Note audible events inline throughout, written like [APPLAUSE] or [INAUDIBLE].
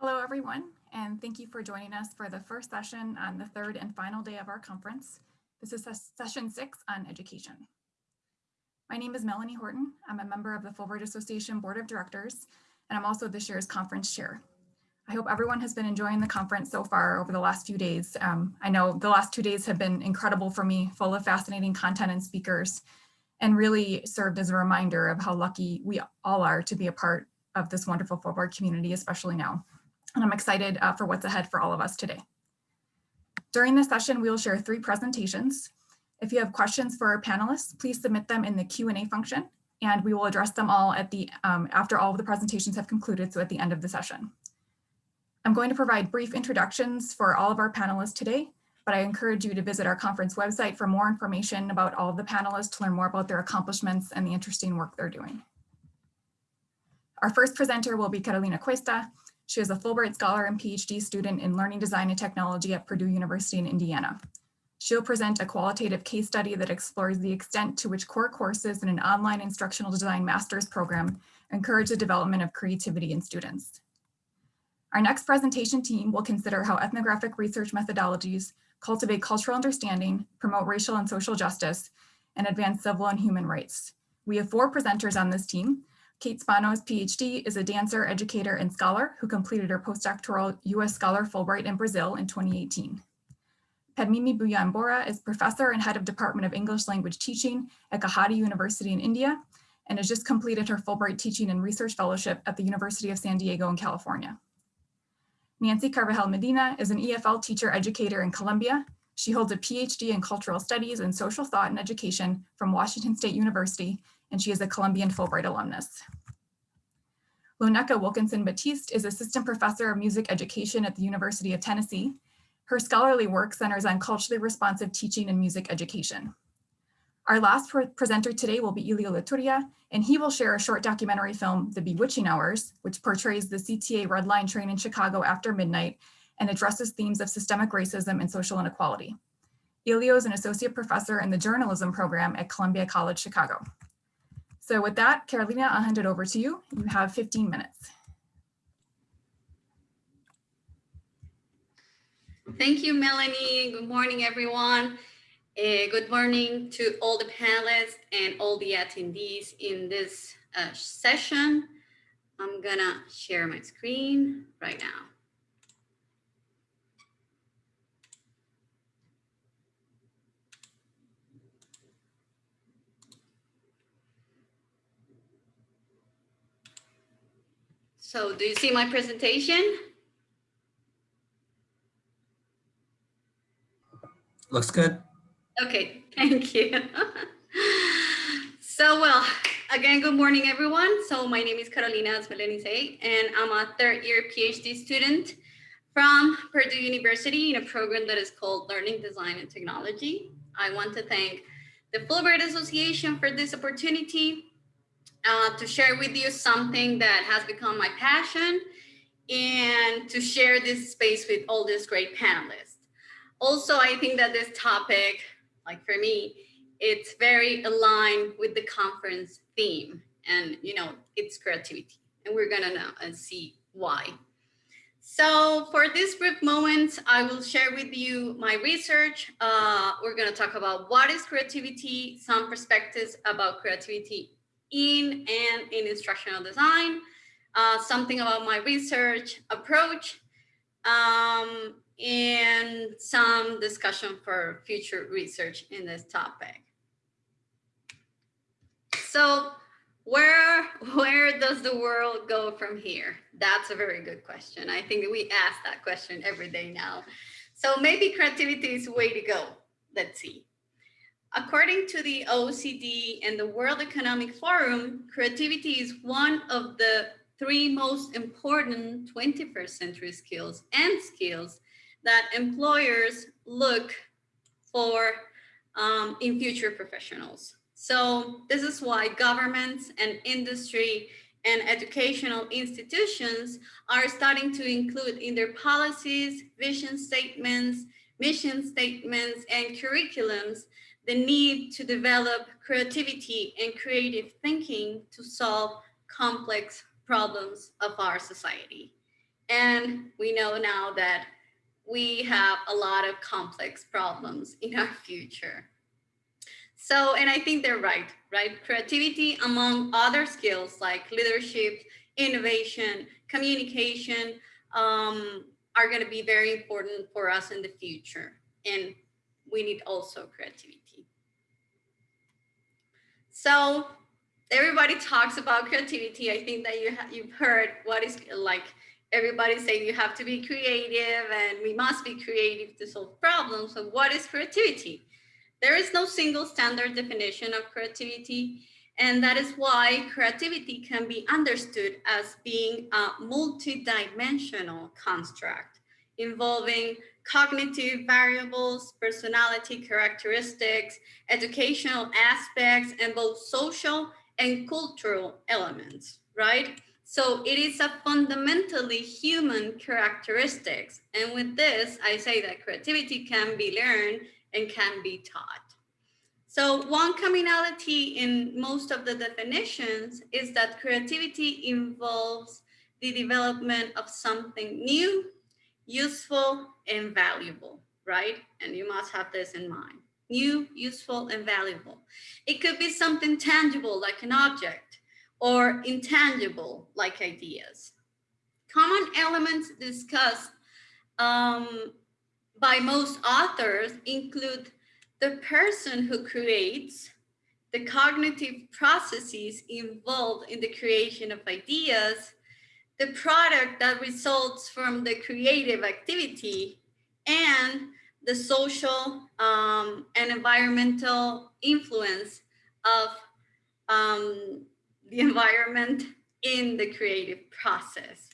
Hello, everyone, and thank you for joining us for the first session on the third and final day of our conference. This is session six on education. My name is Melanie Horton. I'm a member of the Fulbright Association Board of Directors, and I'm also this year's conference chair. I hope everyone has been enjoying the conference so far over the last few days. Um, I know the last two days have been incredible for me, full of fascinating content and speakers, and really served as a reminder of how lucky we all are to be a part of this wonderful Fulbright community, especially now and I'm excited uh, for what's ahead for all of us today. During this session, we will share three presentations. If you have questions for our panelists, please submit them in the Q&A function, and we will address them all at the um, after all of the presentations have concluded, so at the end of the session. I'm going to provide brief introductions for all of our panelists today, but I encourage you to visit our conference website for more information about all of the panelists to learn more about their accomplishments and the interesting work they're doing. Our first presenter will be Carolina Cuesta, she is a Fulbright Scholar and PhD student in Learning Design and Technology at Purdue University in Indiana. She'll present a qualitative case study that explores the extent to which core courses in an online instructional design master's program encourage the development of creativity in students. Our next presentation team will consider how ethnographic research methodologies cultivate cultural understanding, promote racial and social justice, and advance civil and human rights. We have four presenters on this team, Kate Spanos, PhD, is a dancer, educator, and scholar who completed her postdoctoral U.S. Scholar Fulbright in Brazil in 2018. Padmini Bhuyan is professor and head of Department of English Language Teaching at Gauhati University in India, and has just completed her Fulbright Teaching and Research Fellowship at the University of San Diego in California. Nancy Carvajal Medina is an EFL teacher educator in Colombia. She holds a PhD in Cultural Studies and Social Thought and Education from Washington State University and she is a Colombian Fulbright alumnus. Loneka Wilkinson Batiste is Assistant Professor of Music Education at the University of Tennessee. Her scholarly work centers on culturally responsive teaching and music education. Our last pre presenter today will be Elio Leturia, and he will share a short documentary film, The Bewitching Hours, which portrays the CTA Red Line train in Chicago after midnight and addresses themes of systemic racism and social inequality. Ilio is an associate professor in the journalism program at Columbia College Chicago. So with that, Carolina, I'll hand it over to you. You have 15 minutes. Thank you, Melanie. Good morning, everyone. Uh, good morning to all the panelists and all the attendees in this uh, session. I'm gonna share my screen right now. So do you see my presentation? Looks good. Okay, [LAUGHS] thank you. [LAUGHS] so well, again, good morning, everyone. So my name is Carolina, as Melanie say, and I'm a third year PhD student from Purdue University in a program that is called Learning Design and Technology. I want to thank the Fulbright Association for this opportunity uh, to share with you something that has become my passion and to share this space with all these great panelists. Also, I think that this topic, like for me, it's very aligned with the conference theme and, you know, it's creativity. And we're gonna know and see why. So for this brief moment, I will share with you my research. Uh, we're gonna talk about what is creativity, some perspectives about creativity in and in instructional design, uh, something about my research approach, um, and some discussion for future research in this topic. So where, where does the world go from here? That's a very good question. I think we ask that question every day now. So maybe creativity is way to go. Let's see. According to the OECD and the World Economic Forum, creativity is one of the three most important 21st century skills and skills that employers look for um, in future professionals. So this is why governments and industry and educational institutions are starting to include in their policies, vision statements, mission statements, and curriculums the need to develop creativity and creative thinking to solve complex problems of our society. And we know now that we have a lot of complex problems in our future. So, and I think they're right, right? Creativity among other skills like leadership, innovation, communication um, are going to be very important for us in the future. And we need also creativity. So everybody talks about creativity. I think that you you've heard what is like everybody saying you have to be creative and we must be creative to solve problems. So what is creativity? There is no single standard definition of creativity. And that is why creativity can be understood as being a multidimensional construct involving cognitive variables, personality characteristics, educational aspects, and both social and cultural elements, right? So it is a fundamentally human characteristics. And with this, I say that creativity can be learned and can be taught. So one commonality in most of the definitions is that creativity involves the development of something new, useful, and valuable, right? And you must have this in mind. New, useful, and valuable. It could be something tangible like an object or intangible like ideas. Common elements discussed um, by most authors include the person who creates, the cognitive processes involved in the creation of ideas, the product that results from the creative activity, and the social um, and environmental influence of um, the [LAUGHS] environment in the creative process.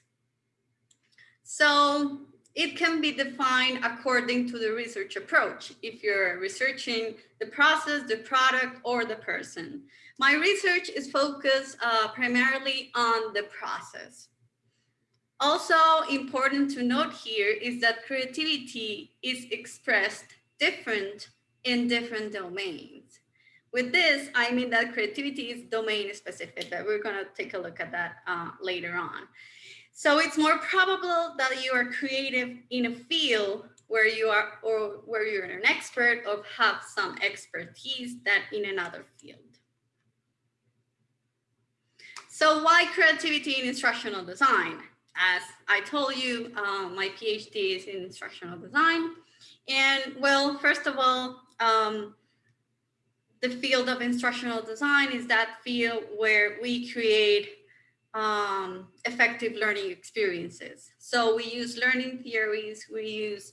So it can be defined according to the research approach. If you're researching the process, the product, or the person. My research is focused uh, primarily on the process. Also important to note here is that creativity is expressed different in different domains. With this, I mean that creativity is domain specific, but we're gonna take a look at that uh, later on. So it's more probable that you are creative in a field where you are or where you're an expert or have some expertise that in another field. So why creativity in instructional design? As I told you, um, my PhD is in instructional design. And well, first of all, um, the field of instructional design is that field where we create um, effective learning experiences. So we use learning theories, we use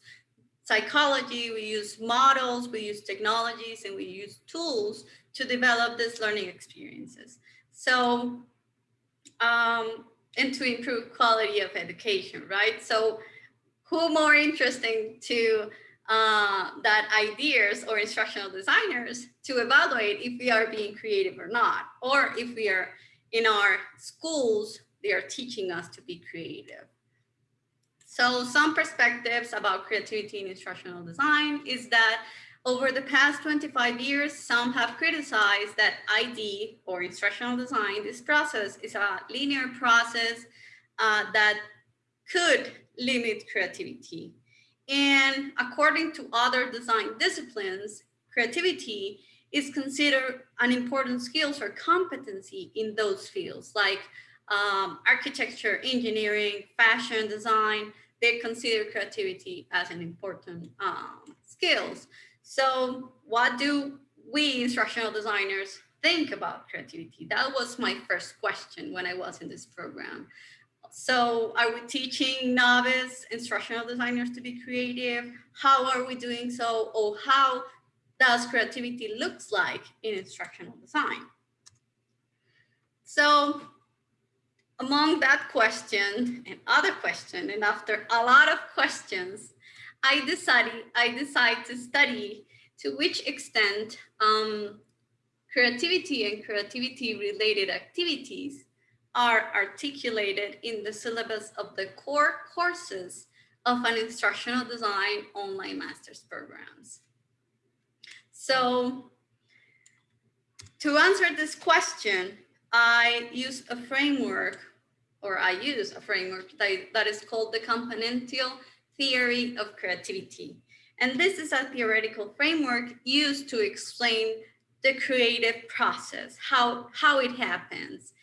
psychology, we use models, we use technologies, and we use tools to develop these learning experiences. So, um, and to improve quality of education, right? So who more interesting to uh, that ideas or instructional designers to evaluate if we are being creative or not, or if we are in our schools, they are teaching us to be creative. So some perspectives about creativity in instructional design is that over the past 25 years, some have criticized that ID or instructional design, this process is a linear process uh, that could limit creativity. And according to other design disciplines, creativity is considered an important skills or competency in those fields like um, architecture, engineering, fashion, design, they consider creativity as an important um, skills. So what do we instructional designers think about creativity? That was my first question when I was in this program. So are we teaching novice instructional designers to be creative? How are we doing so? Or how does creativity looks like in instructional design. So among that question and other question, and after a lot of questions, I decided, I decided to study to which extent um, creativity and creativity related activities are articulated in the syllabus of the core courses of an instructional design online master's programs. So to answer this question, I use a framework or I use a framework that, that is called the componential theory of creativity. And this is a theoretical framework used to explain the creative process, how, how it happens,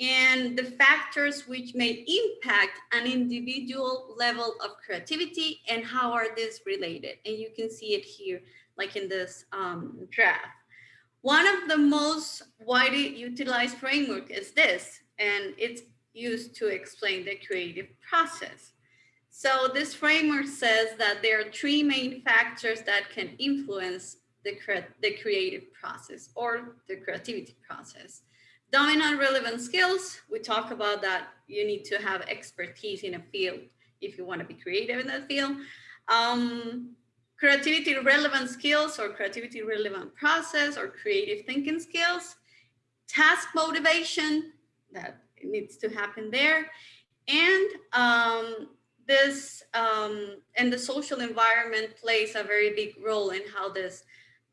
and the factors which may impact an individual level of creativity and how are these related. And you can see it here, like in this um, graph. One of the most widely utilized framework is this, and it's used to explain the creative process. So this framework says that there are three main factors that can influence the, cre the creative process or the creativity process. Domain relevant skills, we talk about that you need to have expertise in a field if you want to be creative in that field. Um, creativity relevant skills or creativity relevant process or creative thinking skills, task motivation that needs to happen there, and um, this um, and the social environment plays a very big role in how this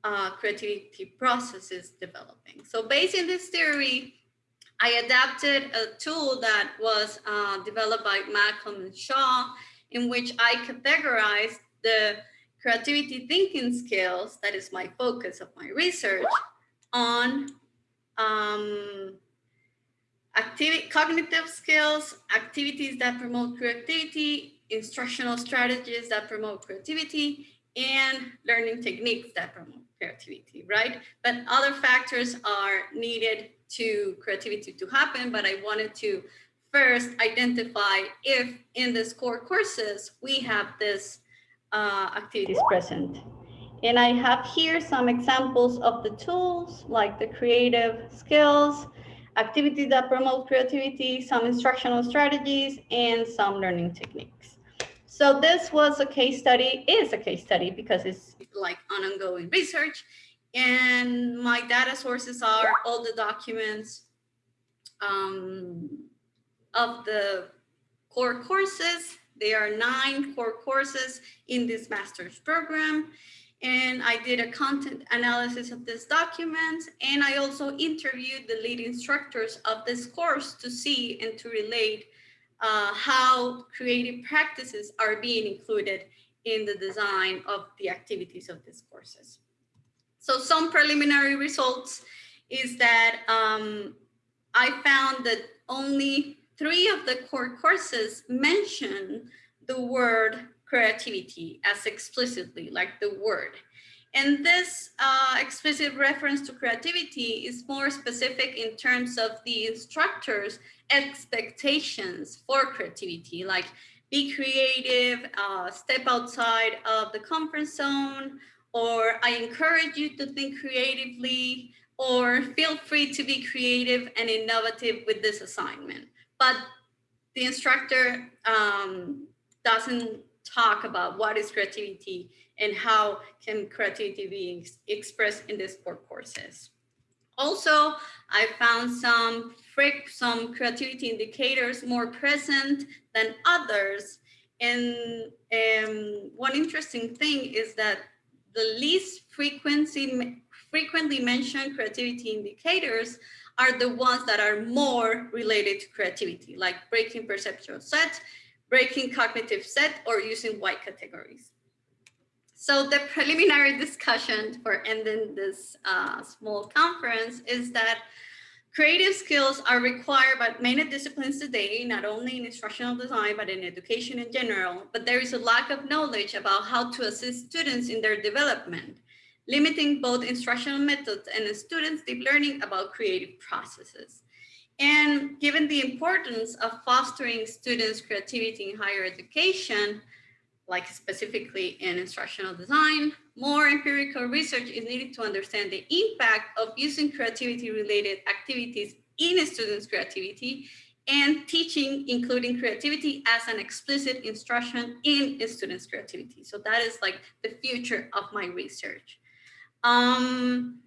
uh, creativity process is developing. So based in this theory, I adapted a tool that was uh, developed by Malcolm and Shaw, in which I categorized the creativity thinking skills, that is my focus of my research, on um, cognitive skills, activities that promote creativity, instructional strategies that promote creativity, and learning techniques that promote creativity, right? But other factors are needed to creativity to happen, but I wanted to first identify if in this core courses, we have this uh, activities present. And I have here some examples of the tools like the creative skills, activities that promote creativity, some instructional strategies, and some learning techniques. So this was a case study, is a case study because it's like an ongoing research. And my data sources are all the documents um, of the core courses. There are nine core courses in this master's program and I did a content analysis of this document. And I also interviewed the lead instructors of this course to see and to relate uh, how creative practices are being included in the design of the activities of these courses. So some preliminary results is that um, I found that only three of the core courses mention the word creativity as explicitly like the word. And this uh, explicit reference to creativity is more specific in terms of the instructor's expectations for creativity, like be creative, uh, step outside of the comfort zone, or I encourage you to think creatively, or feel free to be creative and innovative with this assignment. But the instructor um, doesn't talk about what is creativity and how can creativity be expressed in the sport courses. Also, I found some some creativity indicators more present than others. And um, one interesting thing is that the least frequency, frequently mentioned creativity indicators are the ones that are more related to creativity, like breaking perceptual set, breaking cognitive set, or using wide categories. So the preliminary discussion for ending this uh, small conference is that creative skills are required by many disciplines today, not only in instructional design, but in education in general, but there is a lack of knowledge about how to assist students in their development, limiting both instructional methods and students' deep learning about creative processes. And given the importance of fostering students' creativity in higher education, like specifically in instructional design, more empirical research is needed to understand the impact of using creativity related activities in students' creativity and teaching, including creativity as an explicit instruction in students' creativity. So that is like the future of my research. Um,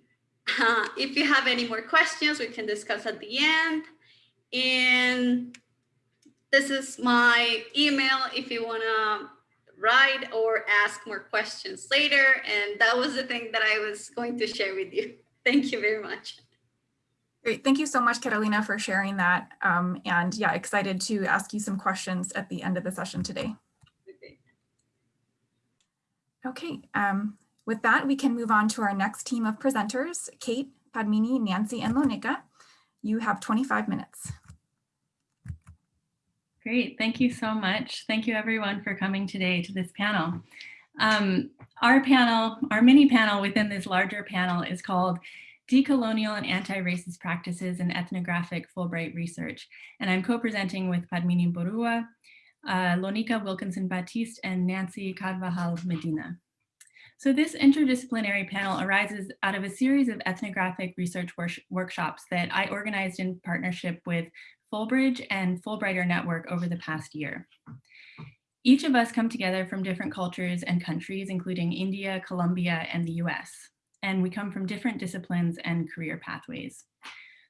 uh, [LAUGHS] if you have any more questions, we can discuss at the end. And this is my email if you wanna write or ask more questions later. And that was the thing that I was going to share with you. [LAUGHS] Thank you very much. Great. Thank you so much, Catalina, for sharing that. Um, and yeah, excited to ask you some questions at the end of the session today. Okay, um, with that, we can move on to our next team of presenters, Kate, Padmini, Nancy, and Loneka. You have 25 minutes. Great, thank you so much. Thank you everyone for coming today to this panel. Um, our panel, our mini panel within this larger panel is called Decolonial and Anti-Racist Practices in Ethnographic Fulbright Research. And I'm co-presenting with Padmini Boruah, uh, Loneka Wilkinson Batiste, and Nancy Carvajal Medina. So this interdisciplinary panel arises out of a series of ethnographic research workshops that I organized in partnership with Fulbright and Fulbrighter Network over the past year. Each of us come together from different cultures and countries, including India, Colombia, and the US. And we come from different disciplines and career pathways.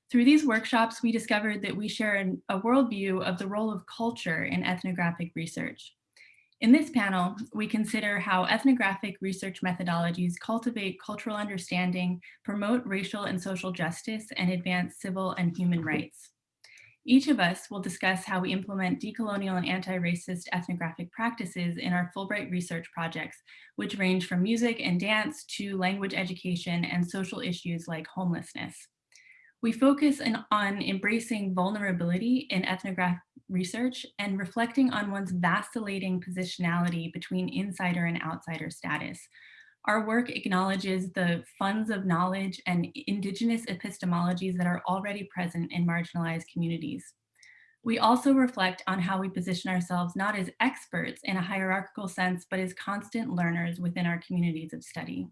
Through these workshops, we discovered that we share an, a worldview of the role of culture in ethnographic research. In this panel, we consider how ethnographic research methodologies cultivate cultural understanding, promote racial and social justice, and advance civil and human rights. Each of us will discuss how we implement decolonial and anti-racist ethnographic practices in our Fulbright research projects, which range from music and dance to language education and social issues like homelessness. We focus on embracing vulnerability in ethnographic research and reflecting on one's vacillating positionality between insider and outsider status, our work acknowledges the funds of knowledge and indigenous epistemologies that are already present in marginalized communities. We also reflect on how we position ourselves not as experts in a hierarchical sense, but as constant learners within our communities of study.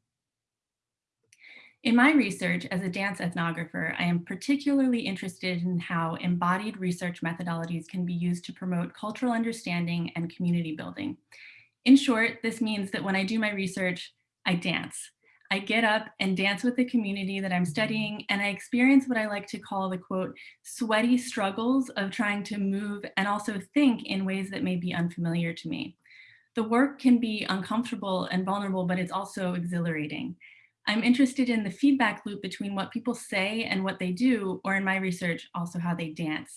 In my research as a dance ethnographer, I am particularly interested in how embodied research methodologies can be used to promote cultural understanding and community building. In short, this means that when I do my research, I dance. I get up and dance with the community that I'm studying and I experience what I like to call the quote, sweaty struggles of trying to move and also think in ways that may be unfamiliar to me. The work can be uncomfortable and vulnerable, but it's also exhilarating. I'm interested in the feedback loop between what people say and what they do, or in my research, also how they dance.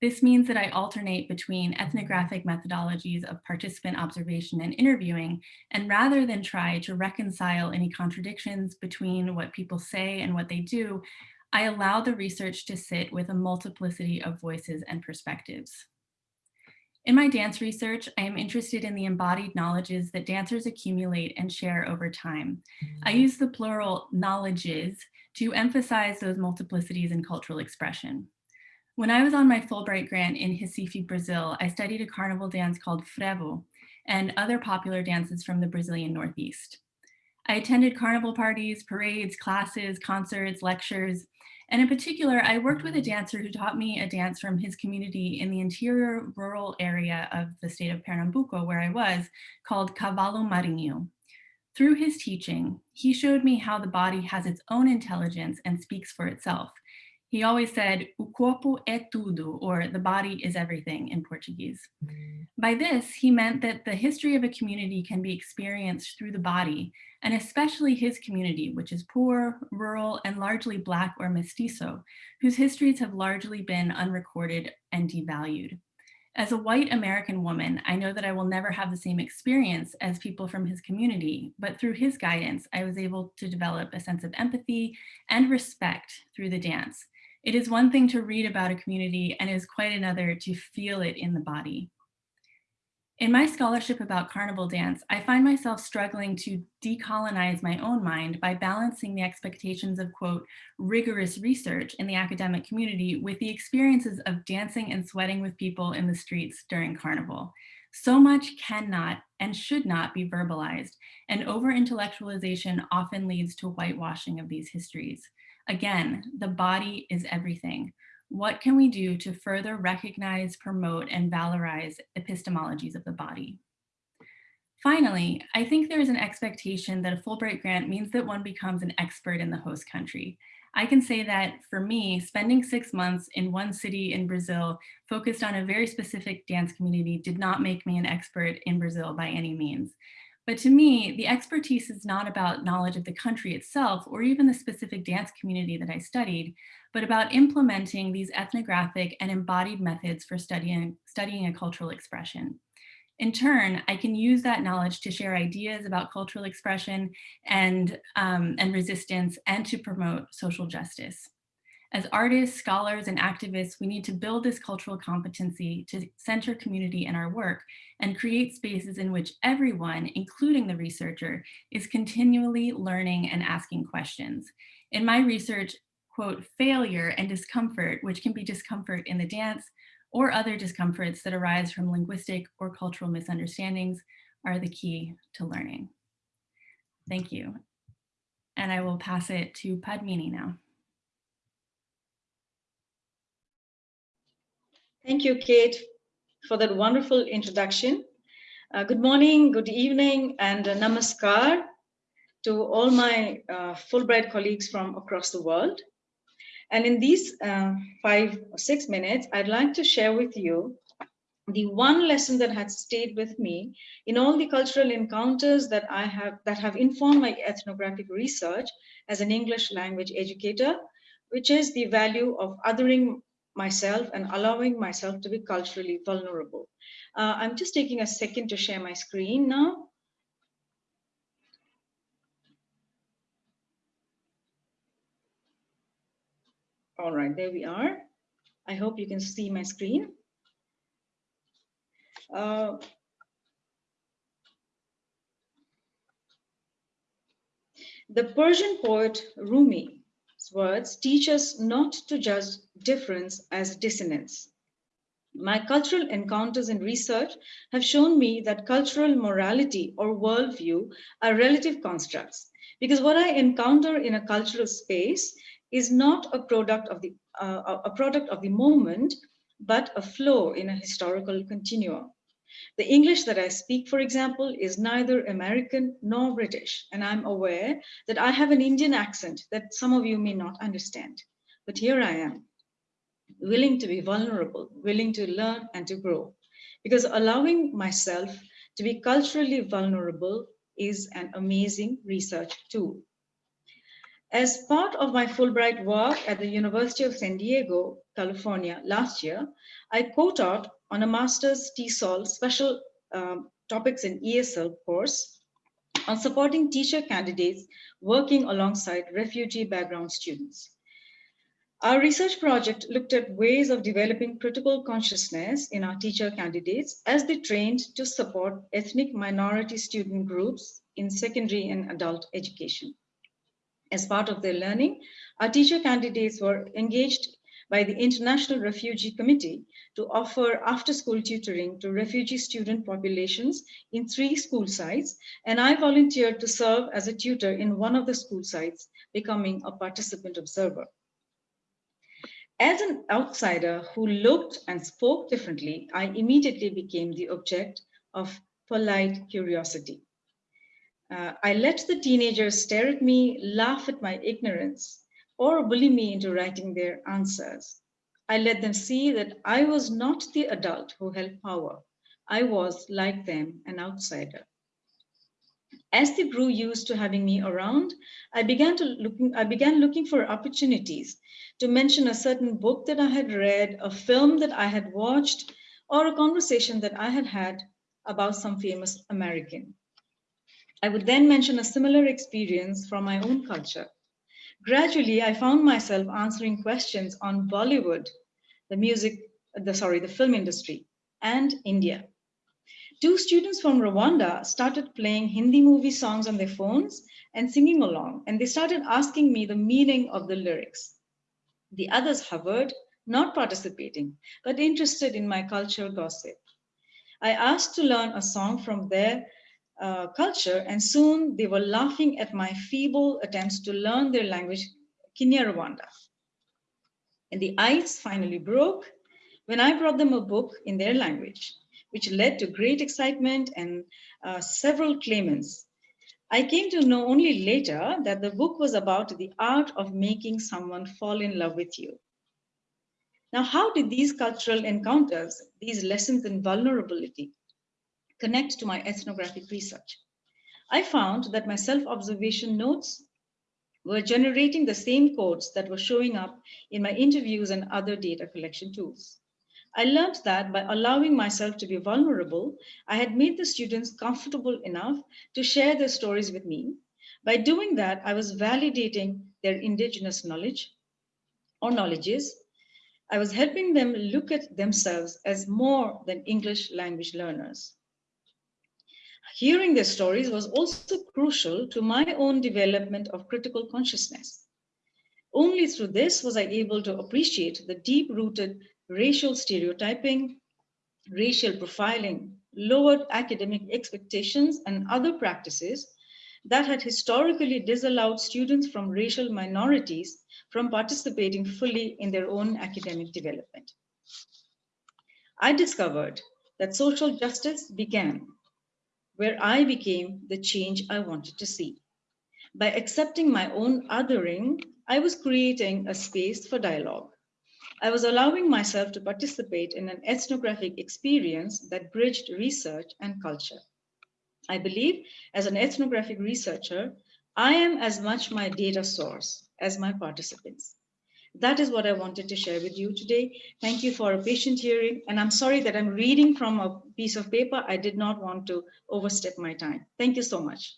This means that I alternate between ethnographic methodologies of participant observation and interviewing, and rather than try to reconcile any contradictions between what people say and what they do, I allow the research to sit with a multiplicity of voices and perspectives. In my dance research, I am interested in the embodied knowledges that dancers accumulate and share over time. I mm-hmm. use the plural knowledges to emphasize those multiplicities in cultural expression. When I was on my Fulbright grant in Recife, Brazil, I studied a carnival dance called frevo and other popular dances from the Brazilian Northeast. I attended carnival parties, parades, classes, concerts, lectures, and in particular, I worked with a dancer who taught me a dance from his community in the interior rural area of the state of Pernambuco, where I was, called Cavalo Marinho. Through his teaching, he showed me how the body has its own intelligence and speaks for itself, he always said, o corpo é tudo, or the body is everything in Portuguese. Mm. By this, he meant that the history of a community can be experienced through the body, and especially his community, which is poor, rural, and largely Black or mestizo, whose histories have largely been unrecorded and devalued. As a white American woman, I know that I will never have the same experience as people from his community, but through his guidance, I was able to develop a sense of empathy and respect through the dance, it is one thing to read about a community and is quite another to feel it in the body. In my scholarship about carnival dance, I find myself struggling to decolonize my own mind by balancing the expectations of, quote, rigorous research in the academic community with the experiences of dancing and sweating with people in the streets during carnival. So much cannot and should not be verbalized, and over-intellectualization often leads to whitewashing of these histories. Again, the body is everything. What can we do to further recognize, promote, and valorize epistemologies of the body? Finally, I think there is an expectation that a Fulbright grant means that one becomes an expert in the host country. I can say that for me, spending six months in one city in Brazil focused on a very specific dance community did not make me an expert in Brazil by any means. But to me, the expertise is not about knowledge of the country itself or even the specific dance community that I studied, but about implementing these ethnographic and embodied methods for studying, studying a cultural expression. In turn, I can use that knowledge to share ideas about cultural expression and, um, and resistance and to promote social justice. As artists, scholars, and activists, we need to build this cultural competency to center community in our work and create spaces in which everyone, including the researcher, is continually learning and asking questions. In my research, quote, failure and discomfort, which can be discomfort in the dance or other discomforts that arise from linguistic or cultural misunderstandings are the key to learning. Thank you. And I will pass it to Padmini now. Thank you, Kate, for that wonderful introduction. Uh, good morning, good evening, and uh, namaskar to all my uh, Fulbright colleagues from across the world. And in these uh, five or six minutes, I'd like to share with you the one lesson that has stayed with me in all the cultural encounters that I have that have informed my ethnographic research as an English language educator, which is the value of othering myself and allowing myself to be culturally vulnerable. Uh, I'm just taking a second to share my screen now. All right, there we are. I hope you can see my screen. Uh, the Persian poet Rumi words teach us not to judge difference as dissonance. My cultural encounters and research have shown me that cultural morality or worldview are relative constructs because what I encounter in a cultural space is not a product of the uh, a product of the moment, but a flow in a historical continuum. The English that I speak, for example, is neither American nor British, and I'm aware that I have an Indian accent that some of you may not understand. But here I am, willing to be vulnerable, willing to learn and to grow, because allowing myself to be culturally vulnerable is an amazing research tool. As part of my Fulbright work at the University of San Diego, California last year, I co-taught on a master's TESOL special um, topics in ESL course on supporting teacher candidates working alongside refugee background students. Our research project looked at ways of developing critical consciousness in our teacher candidates as they trained to support ethnic minority student groups in secondary and adult education. As part of their learning, our teacher candidates were engaged by the International Refugee Committee to offer after-school tutoring to refugee student populations in three school sites, and I volunteered to serve as a tutor in one of the school sites, becoming a participant observer. As an outsider who looked and spoke differently, I immediately became the object of polite curiosity. Uh, I let the teenagers stare at me, laugh at my ignorance, or bully me into writing their answers. I let them see that I was not the adult who held power. I was, like them, an outsider. As they grew used to having me around, I began, to looking, I began looking for opportunities to mention a certain book that I had read, a film that I had watched, or a conversation that I had had about some famous American. I would then mention a similar experience from my own culture. Gradually, I found myself answering questions on Bollywood, the music, the sorry, the film industry, and India. Two students from Rwanda started playing Hindi movie songs on their phones and singing along, and they started asking me the meaning of the lyrics. The others hovered, not participating, but interested in my cultural gossip. I asked to learn a song from their uh, culture, and soon they were laughing at my feeble attempts to learn their language, Kinyarwanda. And the ice finally broke when I brought them a book in their language, which led to great excitement and uh, several claimants. I came to know only later that the book was about the art of making someone fall in love with you. Now, how did these cultural encounters, these lessons in vulnerability, connect to my ethnographic research. I found that my self-observation notes were generating the same codes that were showing up in my interviews and other data collection tools. I learned that by allowing myself to be vulnerable, I had made the students comfortable enough to share their stories with me. By doing that, I was validating their indigenous knowledge or knowledges. I was helping them look at themselves as more than English language learners. Hearing their stories was also crucial to my own development of critical consciousness. Only through this was I able to appreciate the deep-rooted racial stereotyping, racial profiling, lowered academic expectations, and other practices that had historically disallowed students from racial minorities from participating fully in their own academic development. I discovered that social justice began where I became the change I wanted to see. By accepting my own othering, I was creating a space for dialogue. I was allowing myself to participate in an ethnographic experience that bridged research and culture. I believe as an ethnographic researcher, I am as much my data source as my participants. That is what I wanted to share with you today. Thank you for a patient hearing. And I'm sorry that I'm reading from a piece of paper. I did not want to overstep my time. Thank you so much.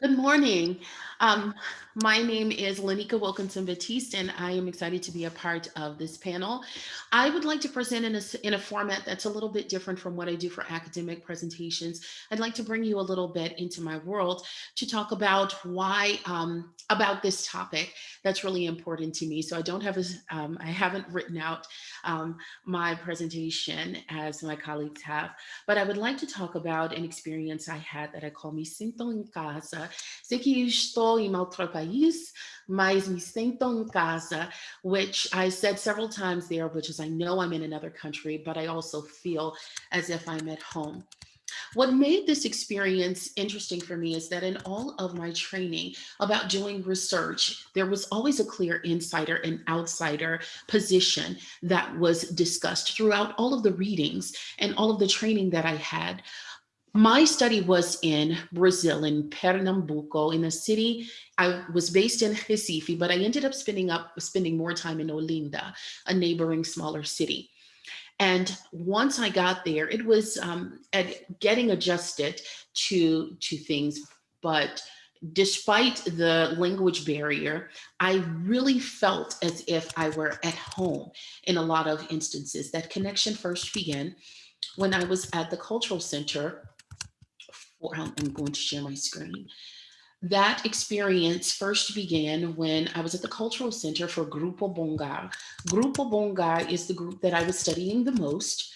Good morning. Um, my name is Loneka Wilkinson Batiste, and I am excited to be a part of this panel. I would like to present in a, in a format that's a little bit different from what I do for academic presentations. I'd like to bring you a little bit into my world to talk about why, um, about this topic that's really important to me. So I don't have, a, um, I haven't written out um, my presentation as my colleagues have, but I would like to talk about an experience I had that I call me Sinto em Casa. Sei que estou em outro país, mas me sinto em casa, which I said several times there, which is I know I'm in another country, but I also feel as if I'm at home. What made this experience interesting for me is that in all of my training about doing research, there was always a clear insider and outsider position that was discussed throughout all of the readings and all of the training that I had. My study was in Brazil, in Pernambuco, in a city. I was based in Recife, but I ended up spending up spending more time in Olinda, a neighboring smaller city. And once I got there, it was um, at getting adjusted to, to things. But despite the language barrier, I really felt as if I were at home in a lot of instances. That connection first began when I was at the cultural center. For, I'm going to share my screen. That experience first began when I was at the Cultural Center for Grupo Bongar. Grupo Bongar is the group that I was studying the most.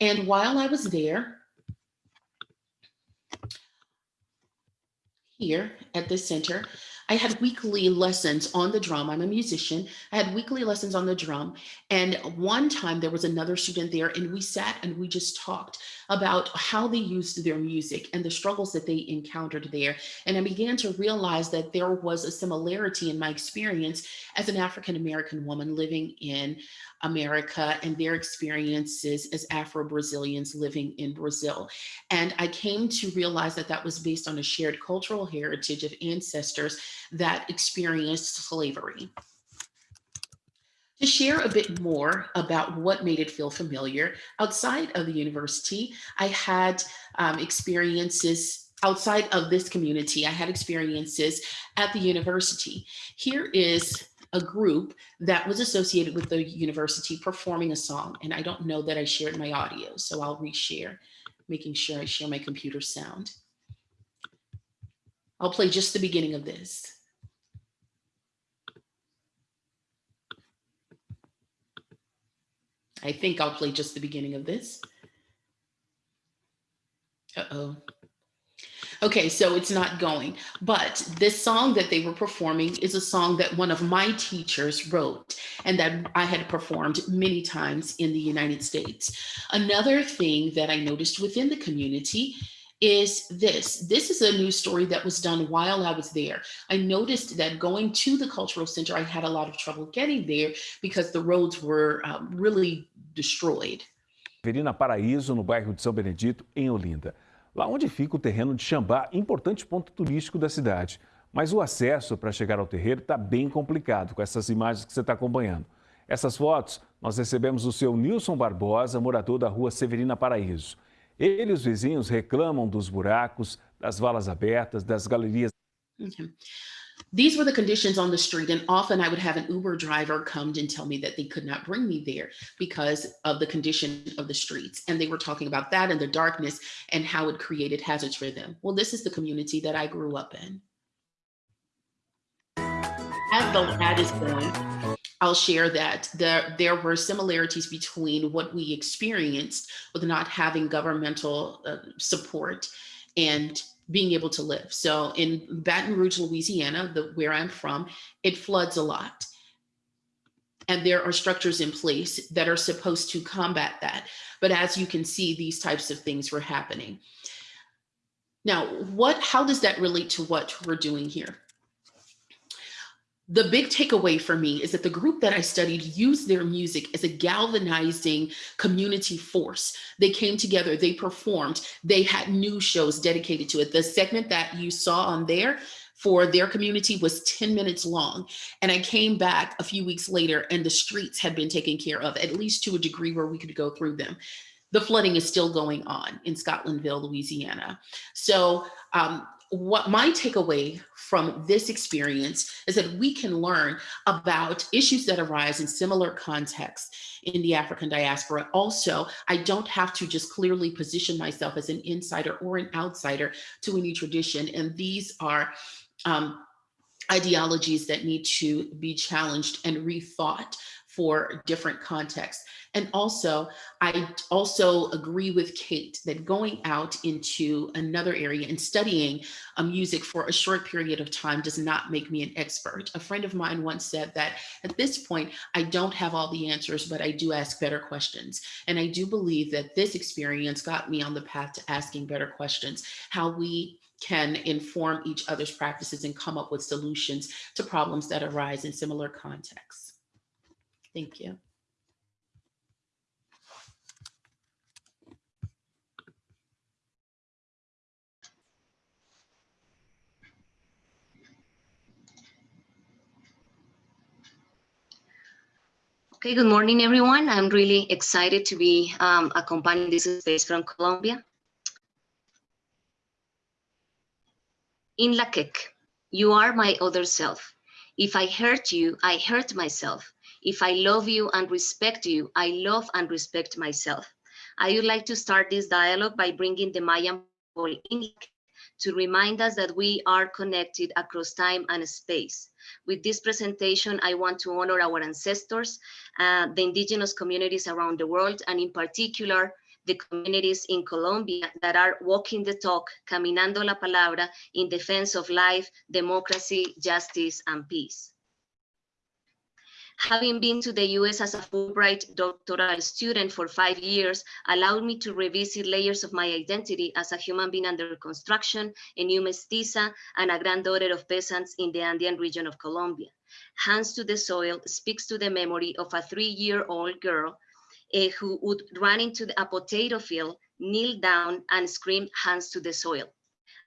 And while I was there, here at the center, I had weekly lessons on the drum. I'm a musician. I had weekly lessons on the drum. And one time there was another student there and we sat and we just talked about how they used their music and the struggles that they encountered there. And I began to realize that there was a similarity in my experience as an African-American woman living in America and their experiences as Afro-Brazilians living in Brazil. And I came to realize that that was based on a shared cultural heritage of ancestors that experienced slavery. To share a bit more about what made it feel familiar, outside of the university, I had um, experiences outside of this community. I had experiences at the university. Here is a group that was associated with the university performing a song. And I don't know that I shared my audio, so I'll reshare, making sure I share my computer sound. I'll play just the beginning of this. I think I'll play just the beginning of this. Uh-oh. Okay, so it's not going. But this song that they were performing is a song that one of my teachers wrote and that I had performed many times in the United States. Another thing that I noticed within the community is this. This is a news story that was done while I was there. I noticed that going to the cultural center, I had a lot of trouble getting there because the roads were um, really destroyed. Verina Paraíso, no bairro de São Benedito, em Olinda. Lá onde fica o terreno de Xambá, importante ponto turístico da cidade. Mas o acesso para chegar ao terreiro está bem complicado com essas imagens que você está acompanhando. Essas fotos nós recebemos o seu Nilson Barbosa, morador da rua Severina Paraíso. Ele e os vizinhos reclamam dos buracos, das valas abertas, das galerias Okay. These were the conditions on the street, and often I would have an Uber driver come and tell me that they could not bring me there because of the condition of the streets. And they were talking about that and the darkness and how it created hazards for them. Well, this is the community that I grew up in. As the ad is going, I'll share that there, there were similarities between what we experienced with not having governmental uh, support and being able to live. So in Baton Rouge, Louisiana, the, where I'm from, it floods a lot. And there are structures in place that are supposed to combat that. But as you can see, these types of things were happening. Now, what, how does that relate to what we're doing here? The big takeaway for me is that the group that I studied used their music as a galvanizing community force. They came together, they performed, they had new shows dedicated to it. The segment that you saw on there for their community was 10 minutes long. And I came back a few weeks later and the streets had been taken care of, at least to a degree where we could go through them. The flooding is still going on in Scotlandville, Louisiana. So um, what my takeaway from this experience is that we can learn about issues that arise in similar contexts in the African diaspora. Also, I don't have to just clearly position myself as an insider or an outsider to any tradition. And these are um, ideologies that need to be challenged and rethought for different contexts. And also, I also agree with Kate that going out into another area and studying uh, music for a short period of time does not make me an expert. A friend of mine once said that at this point, I don't have all the answers, but I do ask better questions. And I do believe that this experience got me on the path to asking better questions, how we can inform each other's practices and come up with solutions to problems that arise in similar contexts. Thank you. Okay, good morning, everyone. I'm really excited to be um, accompanying this space from Colombia. In Lak'ech, you are my other self. If I hurt you, I hurt myself. If I love you and respect you, I love and respect myself. I would like to start this dialogue by bringing the Mayan people in to remind us that we are connected across time and space. With this presentation, I want to honor our ancestors, uh, the indigenous communities around the world, and in particular, the communities in Colombia that are walking the talk, caminando la palabra, in defense of life, democracy, justice, and peace. Having been to the US as a Fulbright doctoral student for five years allowed me to revisit layers of my identity as a human being under construction, a new mestiza, and a granddaughter of peasants in the Andean region of Colombia. Hands to the Soil speaks to the memory of a three-year-old girl uh, who would run into a potato field, kneel down, and scream, hands to the soil.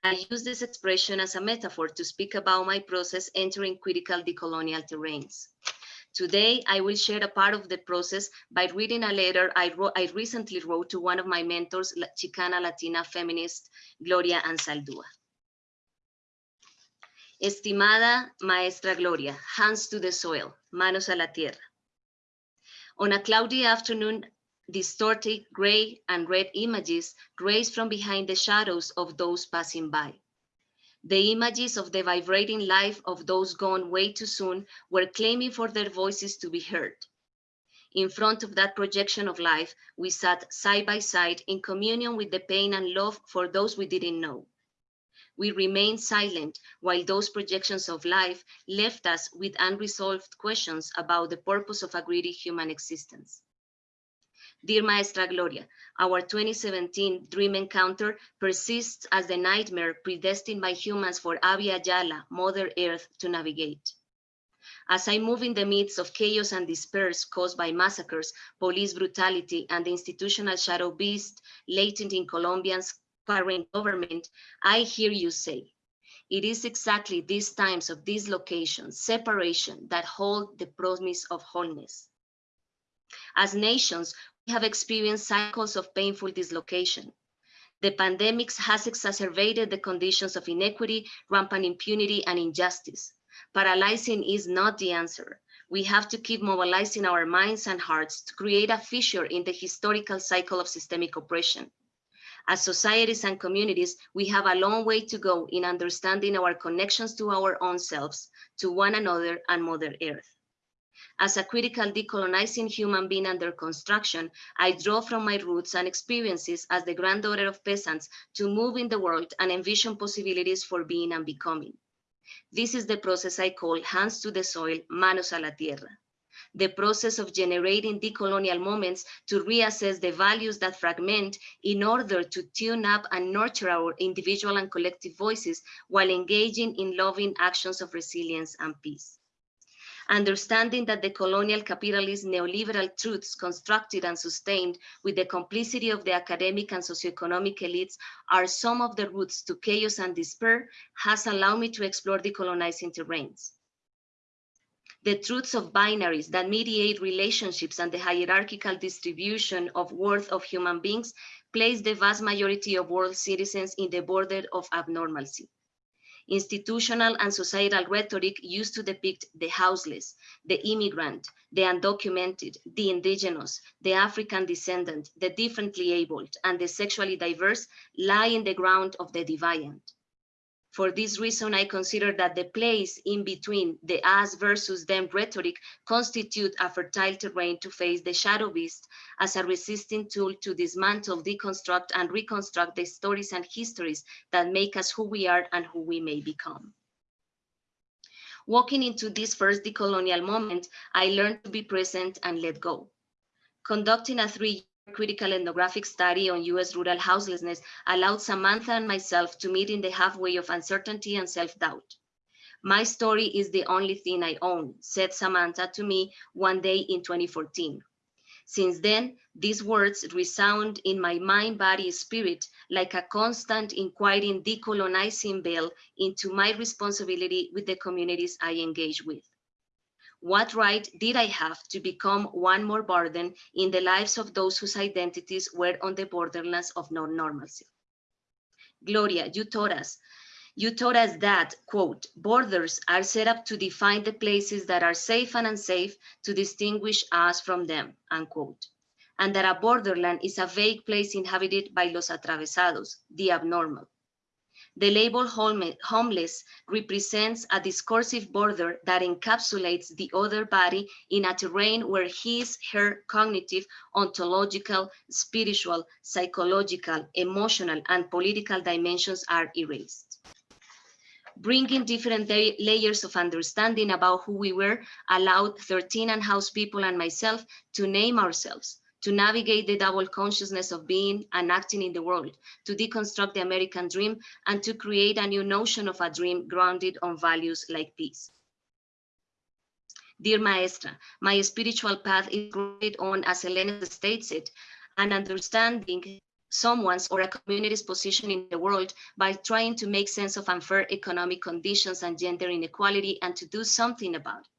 I use this expression as a metaphor to speak about my process entering critical decolonial terrains. Today, I will share a part of the process by reading a letter I, wrote, I recently wrote to one of my mentors, Chicana Latina feminist, Gloria Anzaldúa. Estimada Maestra Gloria, hands to the soil, manos a la tierra. On a cloudy afternoon, distorted gray and red images raise from behind the shadows of those passing by. The images of the vibrating life of those gone way too soon were claiming for their voices to be heard. In front of that projection of life, we sat side by side in communion with the pain and love for those we didn't know. We remained silent while those projections of life left us with unresolved questions about the purpose of a greedy human existence. Dear Maestra Gloria, our 2017 dream encounter persists as the nightmare predestined by humans for Abya Yala, Mother Earth, to navigate. As I move in the midst of chaos and despair caused by massacres, police brutality, and the institutional shadow beast latent in Colombia's current government, I hear you say, it is exactly these times of dislocation, separation, that hold the promise of wholeness. As nations, have experienced cycles of painful dislocation. The pandemic has exacerbated the conditions of inequity, rampant impunity, and injustice. Paralyzing is not the answer. We have to keep mobilizing our minds and hearts to create a fissure in the historical cycle of systemic oppression. As societies and communities, we have a long way to go in understanding our connections to our own selves, to one another, and Mother Earth. As a critical decolonizing human being under construction, I draw from my roots and experiences as the granddaughter of peasants to move in the world and envision possibilities for being and becoming. This is the process I call hands to the soil, manos a la tierra. The process of generating decolonial moments to reassess the values that fragment in order to tune up and nurture our individual and collective voices while engaging in loving actions of resilience and peace understanding that the colonial capitalist neoliberal truths constructed and sustained with the complicity of the academic and socioeconomic elites are some of the roots to chaos and despair has allowed me to explore decolonizing terrains. The truths of binaries that mediate relationships and the hierarchical distribution of worth of human beings place the vast majority of world citizens in the border of abnormalcy institutional and societal rhetoric used to depict the houseless, the immigrant, the undocumented, the indigenous, the African descendant, the differently abled, and the sexually diverse lie in the ground of the deviant. For this reason, I consider that the place in between the us versus them rhetoric constitute a fertile terrain to face the shadow beast as a resisting tool to dismantle, deconstruct, and reconstruct the stories and histories that make us who we are and who we may become. Walking into this first decolonial moment, I learned to be present and let go. Conducting a three critical ethnographic study on US rural houselessness allowed Samantha and myself to meet in the halfway of uncertainty and self-doubt. My story is the only thing I own, said Samantha to me one day in 2014. Since then, these words resound in my mind, body, spirit like a constant inquiring decolonizing bell into my responsibility with the communities I engage with. What right did I have to become one more burden in the lives of those whose identities were on the borderlands of non-normalcy? Gloria, you taught us, you taught us that, quote, borders are set up to define the places that are safe and unsafe to distinguish us from them, unquote. And that a borderland is a vague place inhabited by los atravesados, the abnormal. The label homeless represents a discursive border that encapsulates the other body in a terrain where his, her cognitive, ontological, spiritual, psychological, emotional, and political dimensions are erased. Bringing different layers of understanding about who we were allowed 13 and house people and myself to name ourselves, to navigate the double consciousness of being and acting in the world, to deconstruct the American dream, and to create a new notion of a dream grounded on values like peace. Dear Maestra, my spiritual path is grounded on, as Elena states it, an understanding someone's or a community's position in the world by trying to make sense of unfair economic conditions and gender inequality and to do something about it.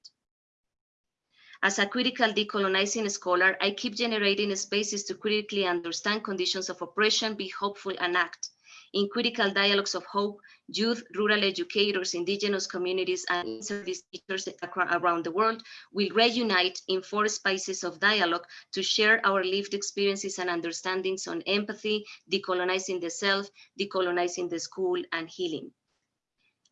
As a critical decolonizing scholar, I keep generating spaces to critically understand conditions of oppression, be hopeful and act. In critical dialogues of hope, youth, rural educators, indigenous communities, and service teachers around the world will reunite in four spaces of dialogue to share our lived experiences and understandings on empathy, decolonizing the self, decolonizing the school, and healing.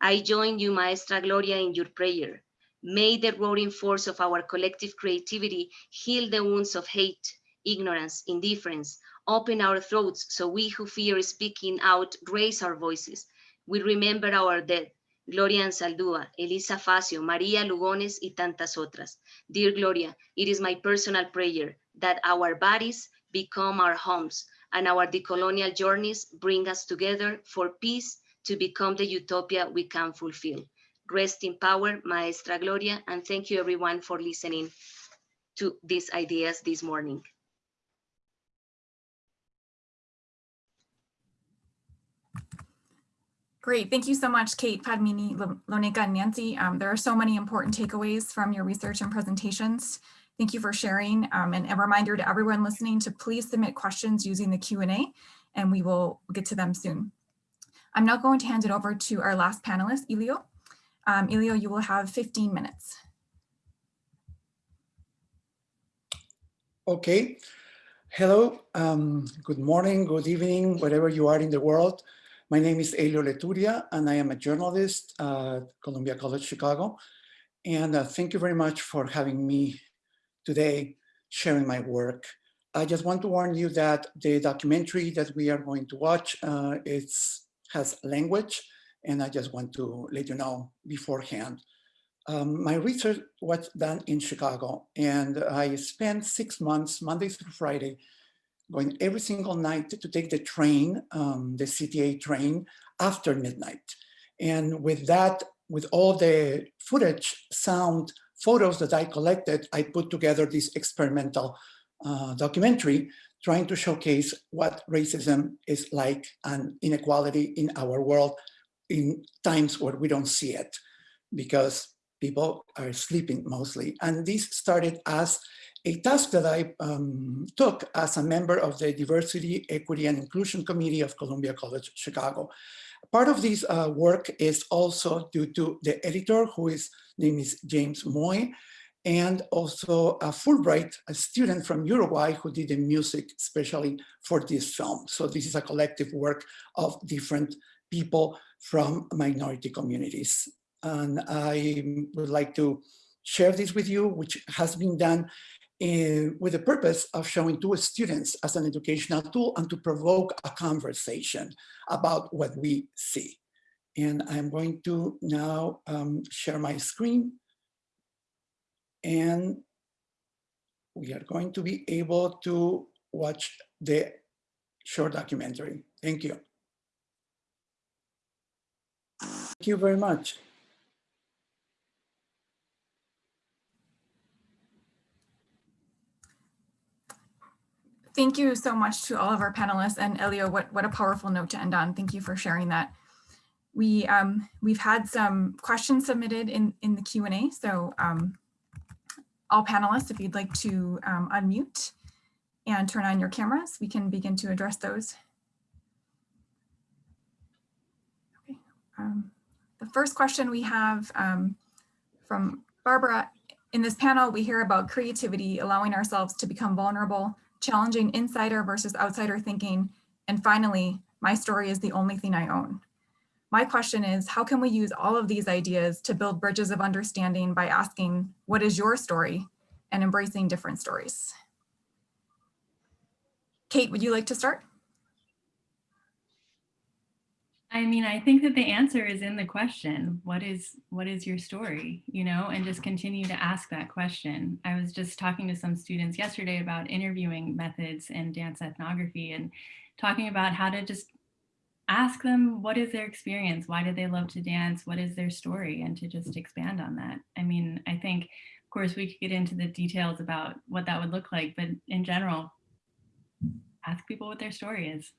I join you, Maestra Gloria, in your prayer. May the roaring force of our collective creativity heal the wounds of hate, ignorance, indifference, open our throats so we who fear speaking out raise our voices. We remember our dead, Gloria Anzaldúa, Elisa Facio, Maria Lugones, y tantas otras. Dear Gloria, it is my personal prayer that our bodies become our homes and our decolonial journeys bring us together for peace to become the utopia we can fulfill. Rest in power, Maestra Gloria, and thank you everyone for listening to these ideas this morning. Great. Thank you so much, Kate, Padmini, Lo- Loneka, and Nancy. Um, there are so many important takeaways from your research and presentations. Thank you for sharing. Um, and a reminder to everyone listening to please submit questions using the Q&A and we will get to them soon. I'm now going to hand it over to our last panelist, Elio. Um, Elio, you will have 15 minutes. Okay. Hello. Um, good morning, good evening, wherever you are in the world. My name is Elio Leturia, and I am a journalist at Columbia College Chicago. And uh, thank you very much for having me today sharing my work. I just want to warn you that the documentary that we are going to watch uh, it's, has language, and I just want to let you know beforehand. Um, my research was done in Chicago, and I spent six months, Monday through Friday, going every single night to take the train, um, the CTA train, after midnight. And with that, with all the footage, sound, photos that I collected, I put together this experimental uh, documentary trying to showcase what racism is like and inequality in our world in times where we don't see it because people are sleeping mostly. And this started as a task that I um, took as a member of the Diversity, Equity, and Inclusion Committee of Columbia College Chicago. Part of this uh, work is also due to the editor, who is name is James Moy, and also a Fulbright, a student from Uruguay who did the music especially for this film. So this is a collective work of different people from minority communities. And I would like to share this with you, which has been done in, with the purpose of showing to students as an educational tool and to provoke a conversation about what we see. And I'm going to now um, share my screen. And we are going to be able to watch the short documentary. Thank you. Thank you very much. Thank you so much to all of our panelists and Elio, what, what a powerful note to end on. Thank you for sharing that. We, um, we've had some questions submitted in, in the Q&A. So um, all panelists, if you'd like to um, unmute and turn on your cameras, we can begin to address those. Okay. Um, the first question we have um, from Barbara, in this panel, we hear about creativity, allowing ourselves to become vulnerable, challenging insider versus outsider thinking, and finally, my story is the only thing I own. My question is, how can we use all of these ideas to build bridges of understanding by asking, what is your story? And embracing different stories. Kate, would you like to start? I mean, I think that the answer is in the question. What is what is your story? You know, and just continue to ask that question. I was just talking to some students yesterday about interviewing methods and dance ethnography and talking about how to just ask them what is their experience? Why do they love to dance? What is their story? And to just expand on that. I mean, I think, of course, we could get into the details about what that would look like, but in general, ask people what their story is.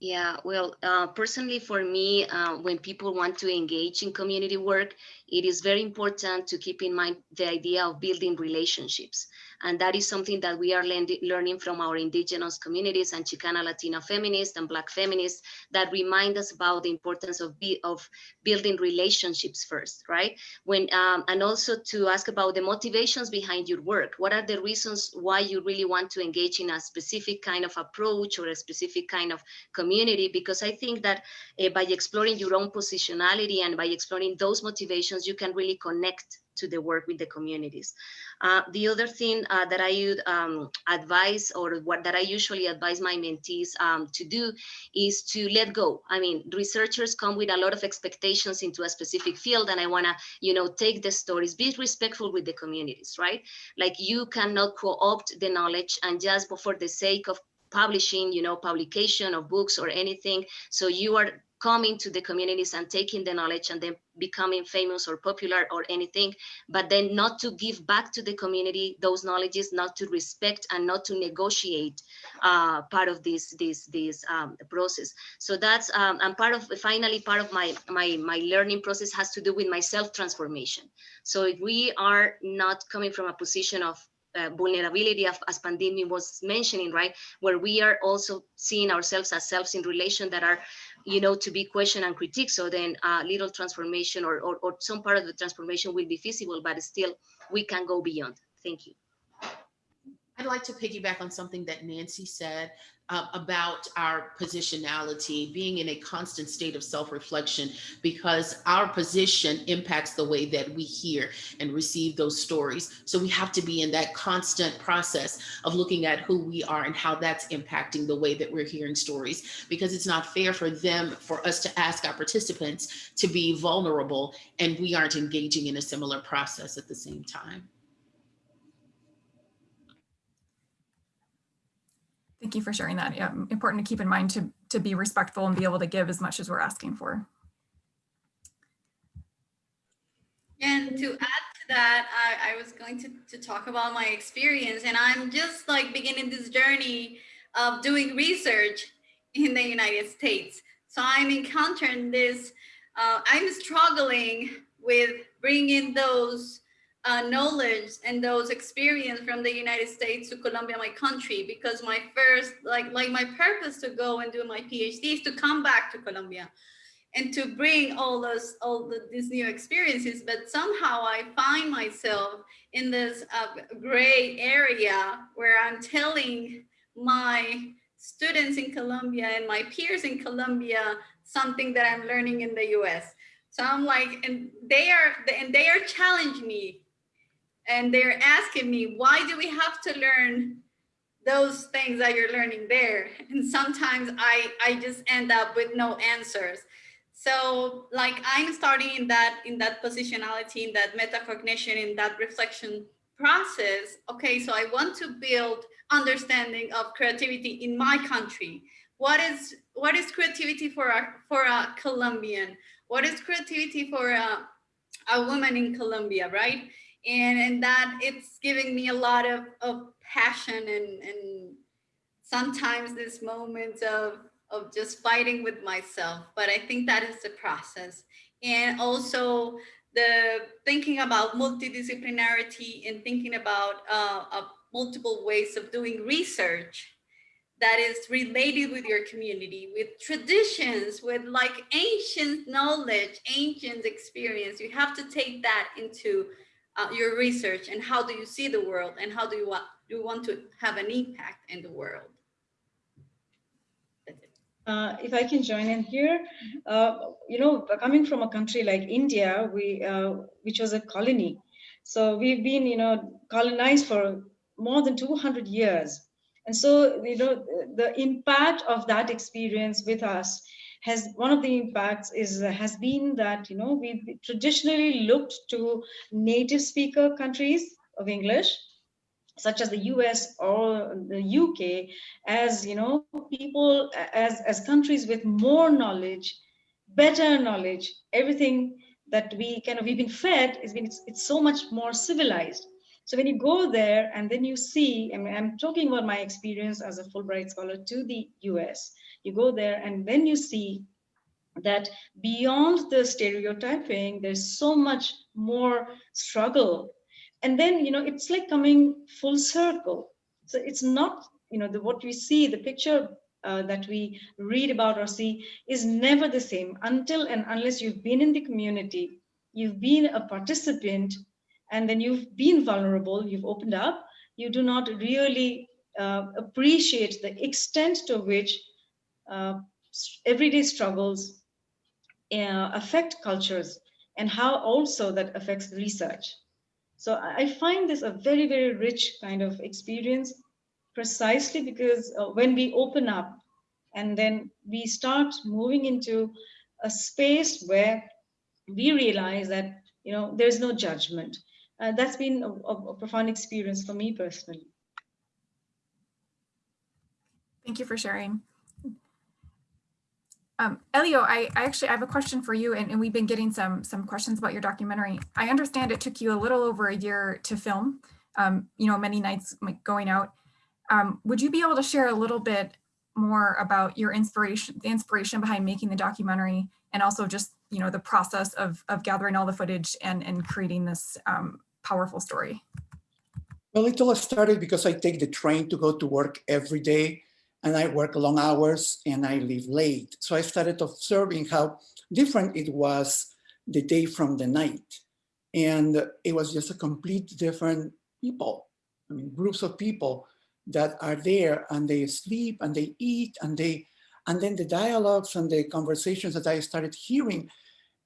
Yeah, well, uh, personally for me, uh, when people want to engage in community work, it is very important to keep in mind the idea of building relationships. And that is something that we are learning from our indigenous communities and Chicana Latina feminists and Black feminists that remind us about the importance of, be, of building relationships first, right? When um, And also to ask about the motivations behind your work. What are the reasons why you really want to engage in a specific kind of approach or a specific kind of community? Because I think that uh, by exploring your own positionality and by exploring those motivations, you can really connect to the work with the communities. Uh, the other thing uh, that I would um, advise or what that I usually advise my mentees um, to do is to let go. I mean, researchers come with a lot of expectations into a specific field and I wanna, you know, take the stories, be respectful with the communities, right? Like you cannot co-opt the knowledge and just for the sake of publishing, you know, publication of books or anything. So you are coming to the communities and taking the knowledge and then becoming famous or popular or anything, but then not to give back to the community those knowledges, not to respect and not to negotiate uh, part of this this this um, process. So that's um, and part of finally part of my my my learning process has to do with my self transformation. So if we are not coming from a position of uh, vulnerability of, as Padmini was mentioning, right? Where we are also seeing ourselves as selves in relation that are, you know, to be questioned and critiqued. So then uh, little transformation or, or, or some part of the transformation will be feasible, but still we can go beyond. Thank you. I'd like to piggyback on something that Nancy said uh, about our positionality, being in a constant state of self-reflection, because our position impacts the way that we hear and receive those stories. So we have to be in that constant process of looking at who we are and how that's impacting the way that we're hearing stories, because it's not fair for them, for us to ask our participants to be vulnerable and we aren't engaging in a similar process at the same time. Thank you for sharing that. Yeah, important to keep in mind to, to be respectful and be able to give as much as we're asking for. And to add to that, I, I was going to, to talk about my experience and I'm just like beginning this journey of doing research in the United States. So I'm encountering this, uh, I'm struggling with bringing those uh, knowledge and those experience from the United States to Colombia, my country, because my first, like, like my purpose to go and do my PhD is to come back to Colombia and to bring all those, all the, these new experiences. But somehow I find myself in this uh, gray area where I'm telling my students in Colombia and my peers in Colombia something that I'm learning in the US. So I'm like, and they are, and they are challenging me and they're asking me, why do we have to learn those things that you're learning there? [LAUGHS] And sometimes I, I just end up with no answers. So like I'm starting in that, in that positionality, in that metacognition, in that reflection process. Okay, so I want to build understanding of creativity in my country. What is, what is creativity for a, for a Colombian? What is creativity for a, a woman in Colombia, right? And and that it's giving me a lot of, of passion and and sometimes this moments of of just fighting with myself but i think that is the process and also the thinking about multidisciplinarity and thinking about uh, uh, multiple ways of doing research that is related with your community, with traditions, with like ancient knowledge, ancient experience. You have to take that into uh, your research and how do you see the world and how do you want do you want to have an impact in the world? Uh, if I can join in here, uh, you know, coming from a country like India, we, uh, which was a colony, so we've been, you know, colonized for more than 200 years, and so you know, the impact of that experience with us has one of the impacts is uh, has been that you know we traditionally looked to native speaker countries of English such as the US or the UK as you know people as as countries with more knowledge better knowledge. Everything that we kind of we've been fed is been it's, it's so much more civilized. So when you go there and then you see I mean, I'm talking about my experience as a Fulbright scholar to the US you go there and then you see that beyond the stereotyping there's so much more struggle. And then you know it's like coming full circle. So it's not you know the what we see the picture uh, that we read about or see is never the same until and unless you've been in the community you've been a participant and then you've been vulnerable you've opened up you do not really uh, appreciate the extent to which everyday struggles uh, affect cultures and how also that affects research. So I find this a very, very rich kind of experience precisely because uh, when we open up and then we start moving into a space where we realize that, you know, there's no judgment. Uh, that's been a, a profound experience for me personally. Thank you for sharing. Um, Elio, I, I actually I have a question for you, and, and we've been getting some some questions about your documentary. I understand it took you a little over a year to film. Um, you know, many nights like, going out. Um, would you be able to share a little bit more about your inspiration, the inspiration behind making the documentary, and also just you know the process of of gathering all the footage and and creating this um, powerful story? Well, it all started because I take the train to go to work every day and I work long hours and I leave late. So I started observing how different it was the day from the night. And it was just a complete different people, I mean, groups of people that are there and they sleep and they eat and they, and then the dialogues and the conversations that I started hearing.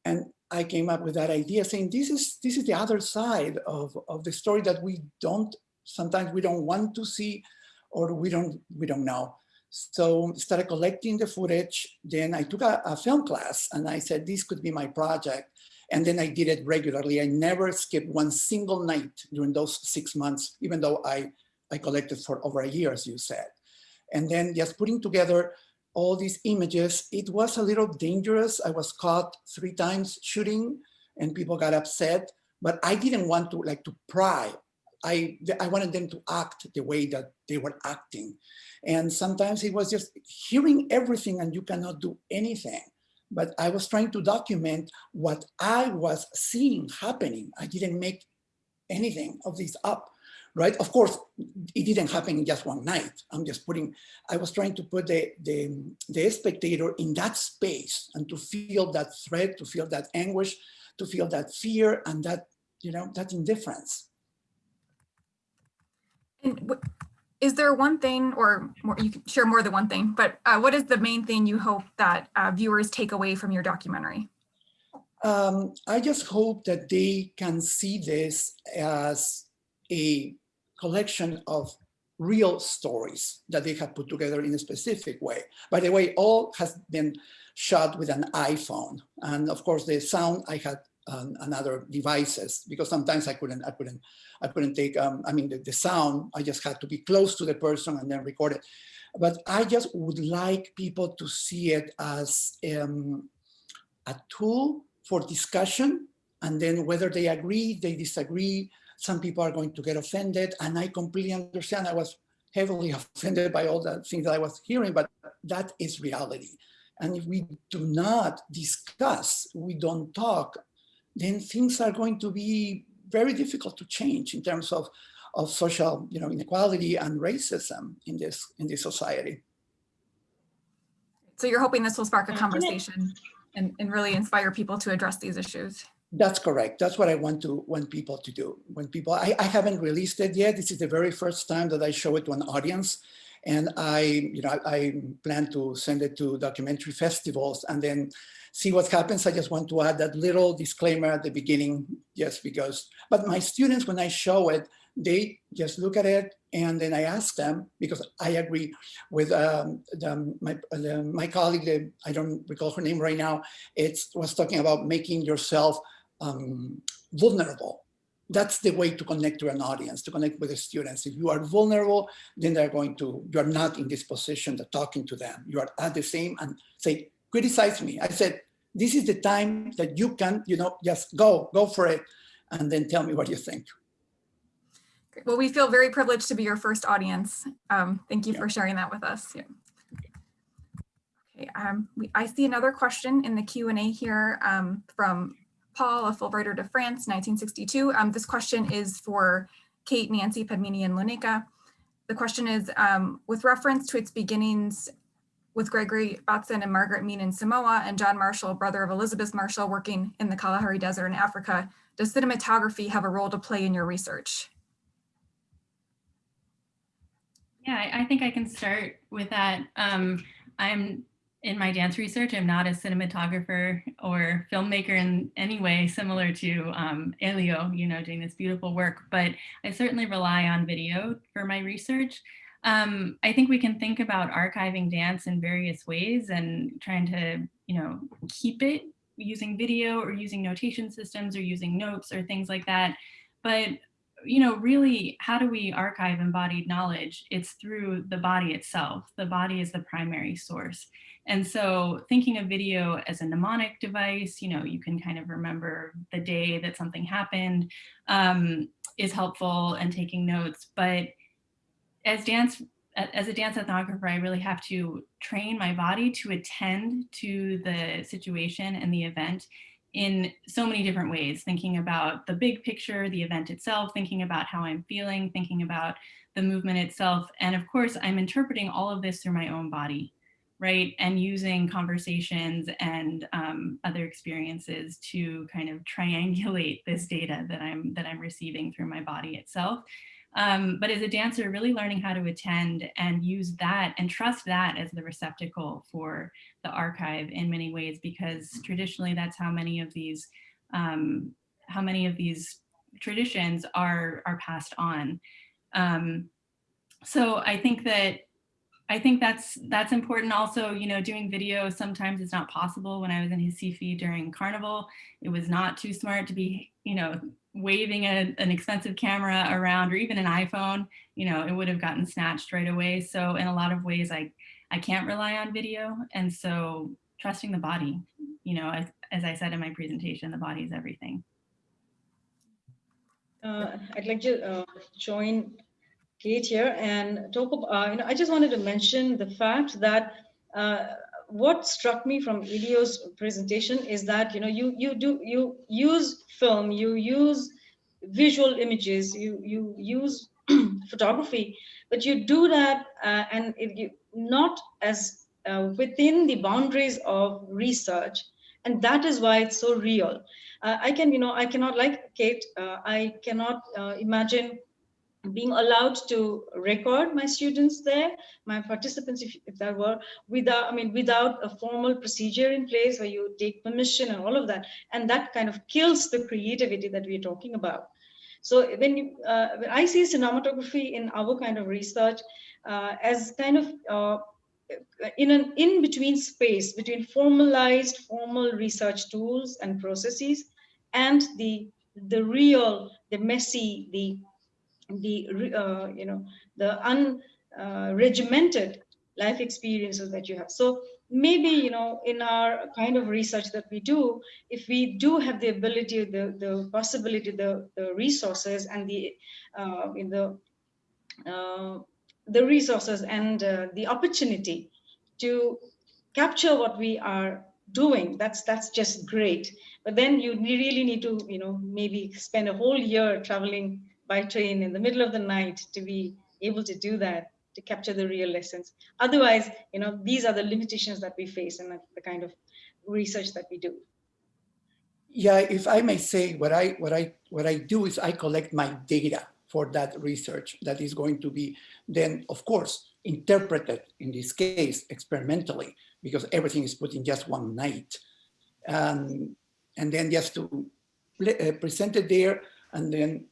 And I came up with that idea saying, this is, this is the other side of, of the story that we don't, sometimes we don't want to see or we don't, we don't know. So started collecting the footage. Then I took a, a, film class and I said, this could be my project. And then I did it regularly. I never skipped one single night during those six months, even though I, I collected for over a year, as you said. And then just putting together all these images, it was a little dangerous. I was caught three times shooting and people got upset, but I didn't want to like to pry I, I wanted them to act the way that they were acting. And sometimes it was just hearing everything and you cannot do anything. But I was trying to document what I was seeing happening. I didn't make anything of this up, right? Of course, it didn't happen in just one night. I'm just putting, I was trying to put the, the, the spectator in that space and to feel that threat, to feel that anguish, to feel that fear and that, you know, that indifference. And is there one thing, or more, you can share more than one thing, but uh, what is the main thing you hope that uh, viewers take away from your documentary? Um, I just hope that they can see this as a collection of real stories that they have put together in a specific way. By the way, all has been shot with an iPhone. And of course, the sound I had um, another devices because sometimes I couldn't, I couldn't, I couldn't take, um, I mean, the, the sound, I just had to be close to the person and then record it. But I just would like people to see it as um, a tool for discussion. And then whether they agree, they disagree, some people are going to get offended. And I completely understand. I was heavily [LAUGHS] offended by all the things that I was hearing, but that is reality. And if we do not discuss, we don't talk, then things are going to be very difficult to change in terms of, of social you know, inequality and racism in this, in this society. So you're hoping this will spark a conversation and, and really inspire people to address these issues? That's correct. That's what I want to want people to do. When people, I, I haven't released it yet. This is the very first time that I show it to an audience. And I, you know, I, I plan to send it to documentary festivals and then see what happens. I just want to add that little disclaimer at the beginning, just because, but my students, when I show it, they just look at it and then I ask them, because I agree with um, the, my, the, my colleague, the, I don't recall her name right now, it was talking about making yourself um, vulnerable. That's the way to connect to an audience, to connect with the students. If you are vulnerable, then they're going to, you're not in this position of talking to them. You are at the same and say, criticize me. I said, this is the time that you can, you know, just go, go for it, and then tell me what you think. Well, we feel very privileged to be your first audience. Um, thank you yeah. for sharing that with us. Yeah. Okay, um, we, I see another question in the Q&A here um, from Paul, a Fulbrighter to France, 1962. Um, this question is for Kate, Nancy, Padmini, and Loneka. The question is, um, with reference to its beginnings with Gregory Bateson and Margaret Mead in Samoa and John Marshall, brother of Elizabeth Marshall, working in the Kalahari Desert in Africa. Does cinematography have a role to play in your research? Yeah, I think I can start with that. Um, I'm in my dance research, I'm not a cinematographer or filmmaker in any way similar to um, Elio, you know, doing this beautiful work, but I certainly rely on video for my research. Um, I think we can think about archiving dance in various ways and trying to, you know, keep it using video or using notation systems or using notes or things like that. But, you know, really, how do we archive embodied knowledge? It's through the body itself. The body is the primary source. And so thinking of video as a mnemonic device, you know, you can kind of remember the day that something happened um, is helpful and taking notes. But as dance, as a dance ethnographer, I really have to train my body to attend to the situation and the event in so many different ways, thinking about the big picture, the event itself, thinking about how I'm feeling, thinking about the movement itself. And of course, I'm interpreting all of this through my own body right? And using conversations and um, other experiences to kind of triangulate this data that I'm that I'm receiving through my body itself. Um, but as a dancer, really learning how to attend and use that and trust that as the receptacle for the archive in many ways, because traditionally that's how many of these um, how many of these traditions are are passed on. Um, so I think that I think that's that's important also, you know, doing video sometimes is not possible. When I was in Recife during Carnival, it was not too smart to be, you know, waving a, an expensive camera around or even an iPhone, you know, it would have gotten snatched right away. So in a lot of ways, I, I can't rely on video. And so trusting the body, you know, as, as I said in my presentation, the body is everything. Uh, I'd like to uh, join Kate here and talk about, uh, you know, I just wanted to mention the fact that uh, what struck me from Elio's presentation is that, you know, you, you do, you use film, you use visual images, you, you use [CLEARS THROAT] photography, but you do that uh, and it, you, not as uh, within the boundaries of research. And that is why it's so real. Uh, I can, you know, I cannot, like Kate, uh, I cannot imagine being allowed to record my students there, my participants, if, if that were, without, I mean, without a formal procedure in place where you take permission and all of that. And that kind of kills the creativity that we're talking about. So when, you, uh, when I see cinematography in our kind of research uh, as kind of uh, in an in-between space between formalized formal research tools and processes and the the real, the messy, the the uh, you know the unregimented uh, life experiences that you have. So maybe you know in our kind of research that we do if we do have the ability the the possibility the the resources and the uh, in the uh, the resources and uh, the opportunity to capture what we are doing that's that's just great. But then you really need to you know maybe spend a whole year traveling by train in the middle of the night to be able to do that to capture the real lessons. Otherwise you know these are the limitations that we face and the kind of research that we do. Yeah if i may say what i what i what i do is i collect my data for that research that is going to be then of course interpreted in this case experimentally because everything is put in just one night. Um, and then just to uh, present it there and then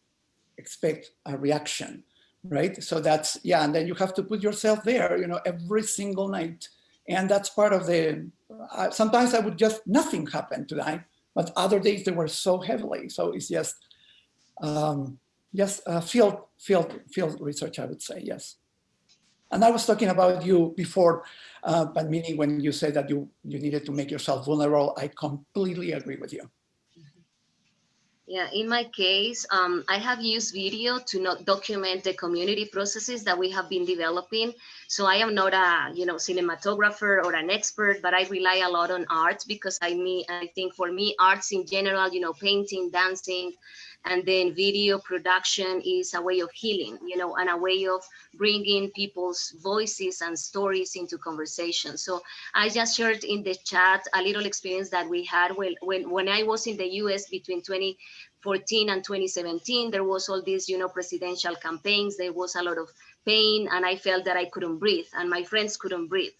expect a reaction, right? So that's, yeah, and then you have to put yourself there, you know, every single night. And that's part of the, uh, sometimes I would just, nothing happened tonight, but other days they were so heavily. So it's just, um, just uh, field, field, field research, I would say, yes. And I was talking about you before, uh, meaning when you said that you, you needed to make yourself vulnerable, I completely agree with you. Yeah, in my case, um, I have used video to not document the community processes that we have been developing. So I am not a, you know, cinematographer or an expert, but I rely a lot on art because I mean, I think for me, arts in general, you know, painting, dancing, and then video production is a way of healing you know and a way of bringing people's voices and stories into conversation. So i just shared in the chat a little experience that we had when when, when i was in the us between 2014 and 2017 there was all these you know presidential campaigns. There was a lot of pain and i felt that i couldn't breathe and my friends couldn't breathe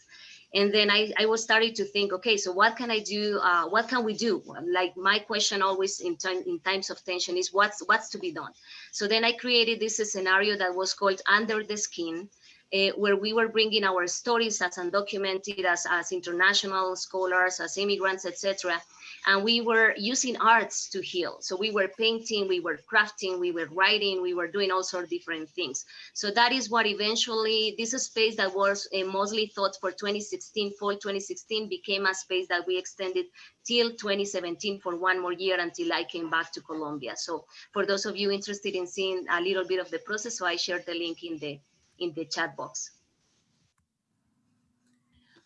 and then I, I was starting to think, okay, so what can I do? Uh, what can we do? Like my question always in, time, in times of tension is what's, what's to be done? So then I created this scenario that was called Under the Skin. uh, where we were bringing our stories as undocumented, as, as international scholars, as immigrants, etc. And we were using arts to heal. So we were painting, we were crafting, we were writing, we were doing all sorts of different things. So that is what eventually, this space that was uh, mostly thought for 2016, fall 2016, became a space that we extended till 2017 for one more year until I came back to Colombia. So for those of you interested in seeing a little bit of the process, so I shared the link in the in the chat box.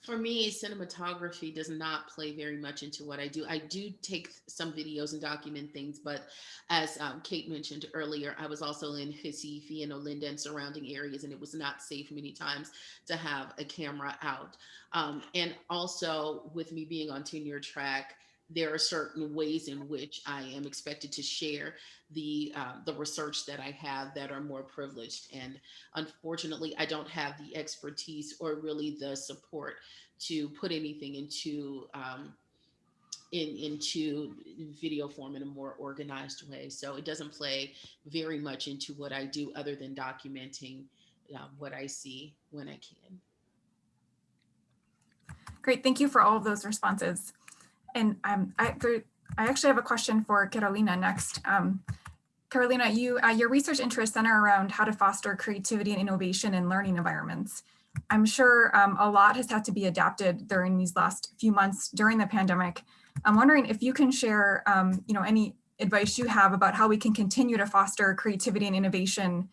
For me, cinematography does not play very much into what I do. I do take some videos and document things, but as um, Kate mentioned earlier, I was also in Recife and Olinda and surrounding areas, and it was not safe many times to have a camera out. Um, and also with me being on tenure track, there are certain ways in which I am expected to share the uh, the research that I have that are more privileged. And unfortunately, I don't have the expertise or really the support to put anything into um, in into video form in a more organized way. So it doesn't play very much into what I do other than documenting uh, what I see when I can. Great, thank you for all of those responses. And um, I, there, I actually have a question for Carolina next. Um, Carolina, you, uh, your research interests center around how to foster creativity and innovation in learning environments. I'm sure um, a lot has had to be adapted during these last few months during the pandemic. I'm wondering if you can share, um, you know, any advice you have about how we can continue to foster creativity and innovation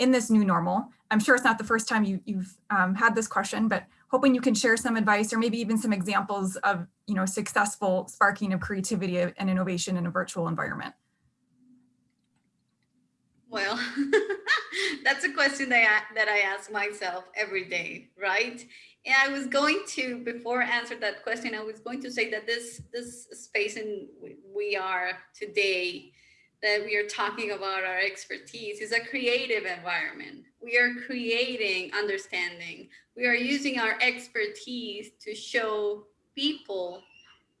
in this new normal. I'm sure it's not the first time you, you've um, had this question, but hoping you can share some advice or maybe even some examples of, you know, successful sparking of creativity and innovation in a virtual environment. Well, [LAUGHS] that's a question that I, that I ask myself every day, right? And I was going to, before I answer that question, I was going to say that this this space in we are today, that we are talking about our expertise is a creative environment. We are creating understanding. We are using our expertise to show people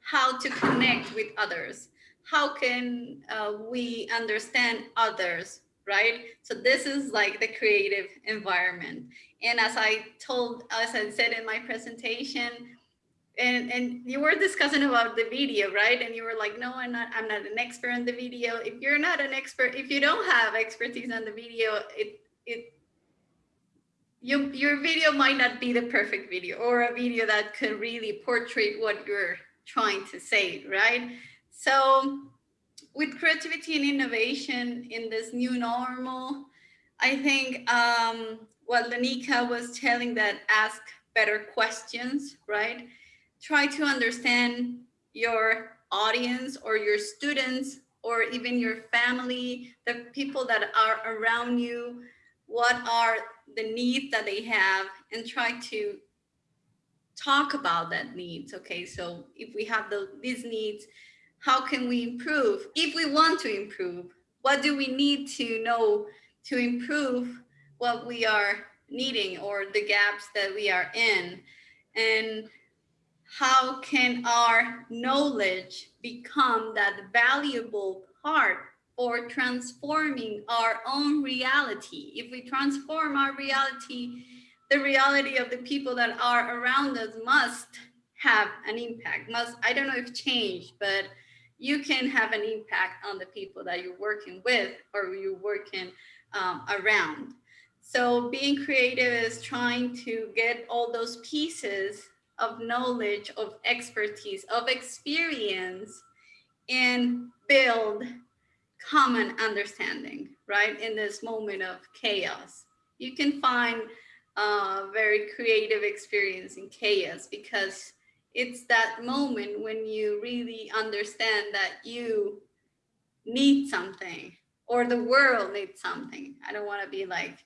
how to connect with others. How can uh, we understand others right? So this is like the creative environment. And as I told, as I said in my presentation, and, and you were discussing about the video, right? And you were like, no, I'm not, I'm not an expert on the video. If you're not an expert, if you don't have expertise on the video, it, it, you, your video might not be the perfect video or a video that could really portray what you're trying to say, right? So with creativity and innovation in this new normal, I think um, what Loneka was telling that ask better questions, right? Try to understand your audience or your students or even your family, the people that are around you, what are the needs that they have and try to talk about that needs. Okay, so if we have the, these needs, how can we improve? If we want to improve, what do we need to know to improve what we are needing or the gaps that we are in? And how can our knowledge become that valuable part for transforming our own reality? If we transform our reality, the reality of the people that are around us must have an impact, must, I don't know if change, but you can have an impact on the people that you're working with or you're working um, around. So being creative is trying to get all those pieces of knowledge, of expertise, of experience, and build common understanding, right? In this moment of chaos. You can find a very creative experience in chaos because it's that moment when you really understand that you need something or the world needs something. I don't want to be like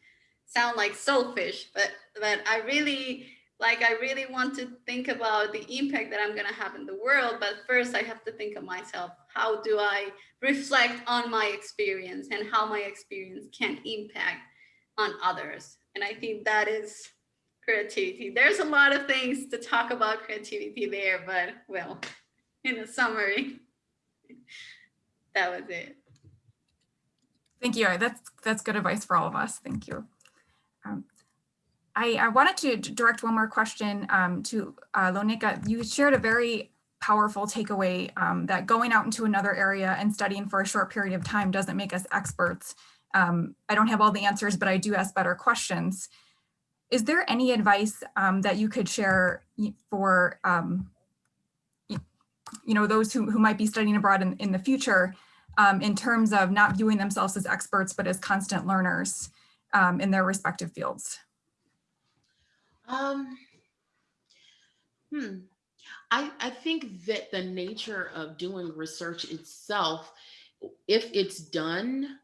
sound like selfish, but but I really like I really want to think about the impact that I'm going to have in the world, but first I have to think of myself. How do I reflect on my experience and how my experience can impact on others? And I think that is creativity. There's a lot of things to talk about creativity there, but well, in a summary, [LAUGHS] that was it. Thank you. That's that's good advice for all of us. Thank you. Um, I, I wanted to direct one more question um, to uh, Loneka. You shared a very powerful takeaway um, that going out into another area and studying for a short period of time doesn't make us experts. Um, I don't have all the answers, but I do ask better questions. Is there any advice um, that you could share for, um, you know, those who, who might be studying abroad in, in the future um, in terms of not viewing themselves as experts, but as constant learners in their respective fields? Um, hmm. I, I think that the nature of doing research itself, if it's done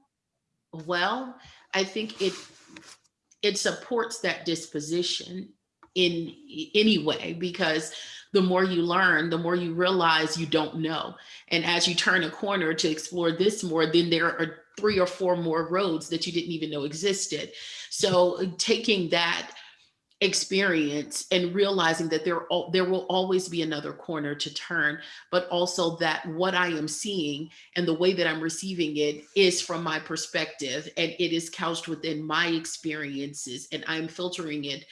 well, I think it it supports that disposition in any way because the more you learn, the more you realize you don't know. And as you turn a corner to explore this more, then there are three or four more roads that you didn't even know existed. So taking that experience and realizing that there there will always be another corner to turn but also that what i am seeing and the way that i'm receiving it is from my perspective and it is couched within my experiences and i'm filtering it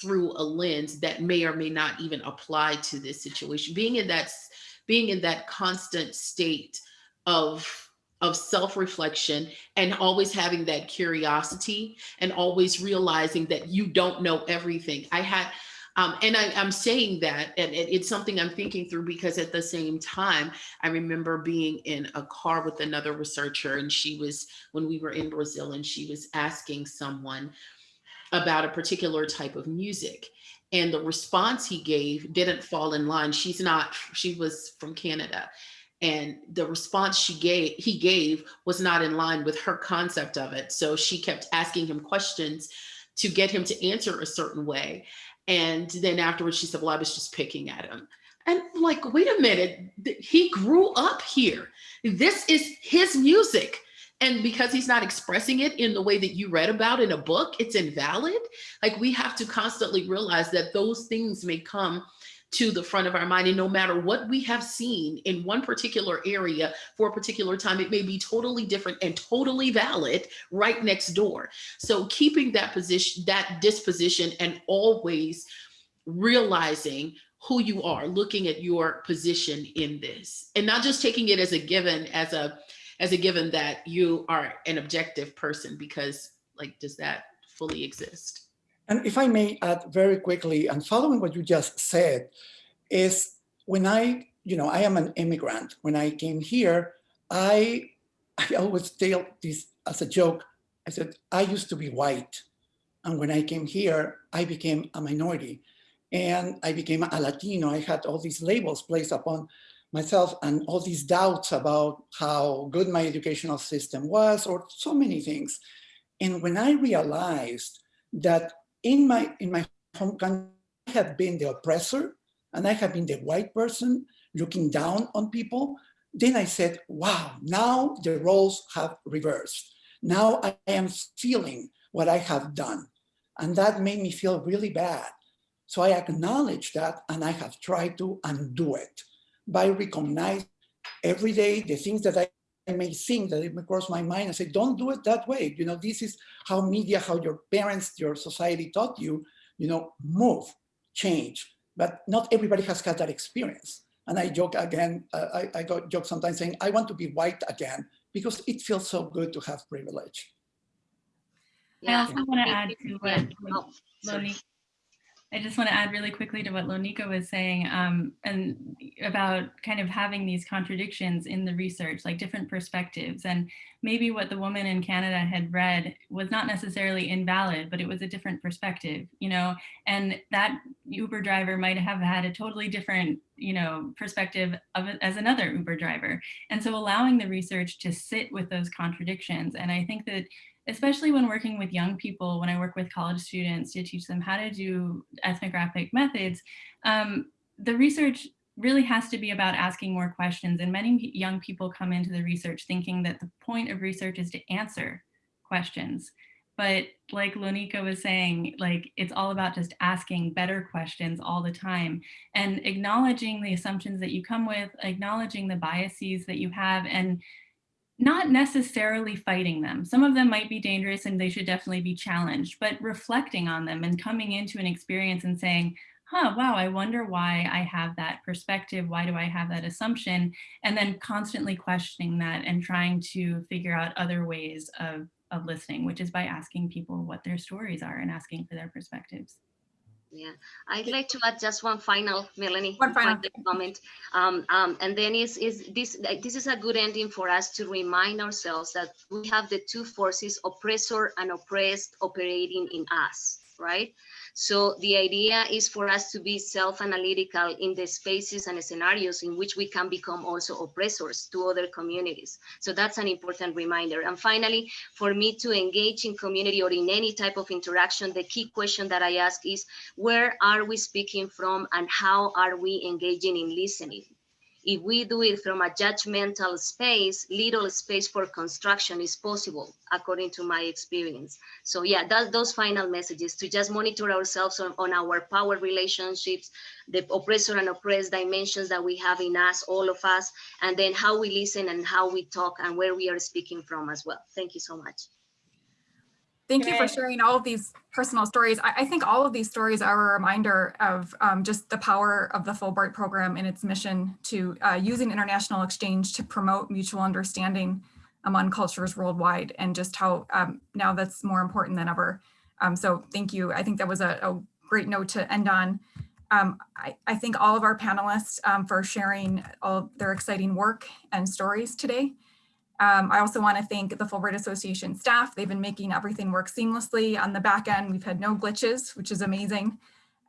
through a lens that may or may not even apply to this situation. Being in that being in that constant state of of self-reflection and always having that curiosity and always realizing that you don't know everything. I had, um, and I, I'm saying that, and it- it's something I'm thinking through because at the same time, I remember being in a car with another researcher, and she was when we were in Brazil, and she was asking someone about a particular type of music. And the response he gave didn't fall in line. She's not, she was from Canada and the response she gave he gave was not in line with her concept of it. So she kept asking him questions to get him to answer a certain way. And then afterwards she said well i was just picking at him. And like wait a minute he grew up here. This is his music. And because he's not expressing it in the way that you read about in a book it's invalid. Like we have to constantly realize that those things may come to the front of our mind. And no matter what we have seen in one particular area for a particular time, it may be totally different and totally valid right next door. So keeping that position, that disposition, and always realizing who you are, looking at your position in this, and not just taking it as a given, as a as a given that you are an objective person, because like, does that fully exist? And if I may add very quickly, and following what you just said, is when I, you know, I am an immigrant. When I came here, I, I always tell this as a joke. I said, I used to be white. And when I came here, I became a minority and I became a Latino. I had all these labels placed upon myself and all these doubts about how good my educational system was or so many things. And when I realized that in my in my home country, I have been the oppressor and I have been the white person looking down on people. Then I said, wow, now the roles have reversed. Now I am feeling what I have done. And that made me feel really bad. So I acknowledge that and I have tried to undo it by recognizing every day the things that I may think that it may cross my mind and say, don't do it that way. You know, this is how media, how your parents, your society taught you, you know, move, change. But not everybody has had that experience. And I joke again, uh, I, I got joke sometimes saying, I want to be white again because it feels so good to have privilege. I also want to add to Yeah. what Oh, sorry. Loni- I just want to add really quickly to what Loneka was saying um, and about kind of having these contradictions in the research, like different perspectives. And maybe what the woman in Canada had read was not necessarily invalid, but it was a different perspective, you know, and that Uber driver might have had a totally different, you know, perspective of as another Uber driver. And so allowing the research to sit with those contradictions. And I think that especially when working with young people, when I work with college students to teach them how to do ethnographic methods, um, the research really has to be about asking more questions. And many young people come into the research thinking that the point of research is to answer questions. But like Loneka was saying, like it's all about just asking better questions all the time and acknowledging the assumptions that you come with, acknowledging the biases that you have and not necessarily fighting them. Some of them might be dangerous and they should definitely be challenged, but reflecting on them and coming into an experience and saying, huh, wow, I wonder why I have that perspective. Why do I have that assumption? And then constantly questioning that and trying to figure out other ways of, of listening, which is by asking people what their stories are and asking for their perspectives. Yeah, I'd like to add just one final, Melanie. One final. comment. Um, um, and then is, is this, this is a good ending for us to remind ourselves that we have the two forces, oppressor and oppressed operating in us, right? So the idea is for us to be self-analytical in the spaces and scenarios in which we can become also oppressors to other communities. So that's an important reminder. And finally, for me to engage in community or in any type of interaction, the key question that I ask is, where are we speaking from and how are we engaging in listening? If we do it from a judgmental space, little space for construction is possible, according to my experience. So yeah, that, those final messages to just monitor ourselves on, on our power relationships, the oppressor and oppressed dimensions that we have in us, all of us, and then how we listen and how we talk and where we are speaking from as well. Thank you so much. Thank you for sharing all of these personal stories. I, I think all of these stories are a reminder of um, just the power of the Fulbright program and its mission to uh, using international exchange to promote mutual understanding among cultures worldwide and just how um, now that's more important than ever. Um, so thank you. I think that was a, a great note to end on. Um, I, I thank all of our panelists um, for sharing all their exciting work and stories today. Um, I also want to thank the Fulbright Association staff. They've been making everything work seamlessly on the back end. We've had no glitches, which is amazing.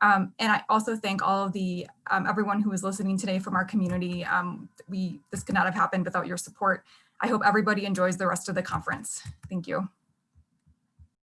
Um, and I also thank all of the um, everyone who is listening today from our community. Um, we this could not have happened without your support. I hope everybody enjoys the rest of the conference. Thank you.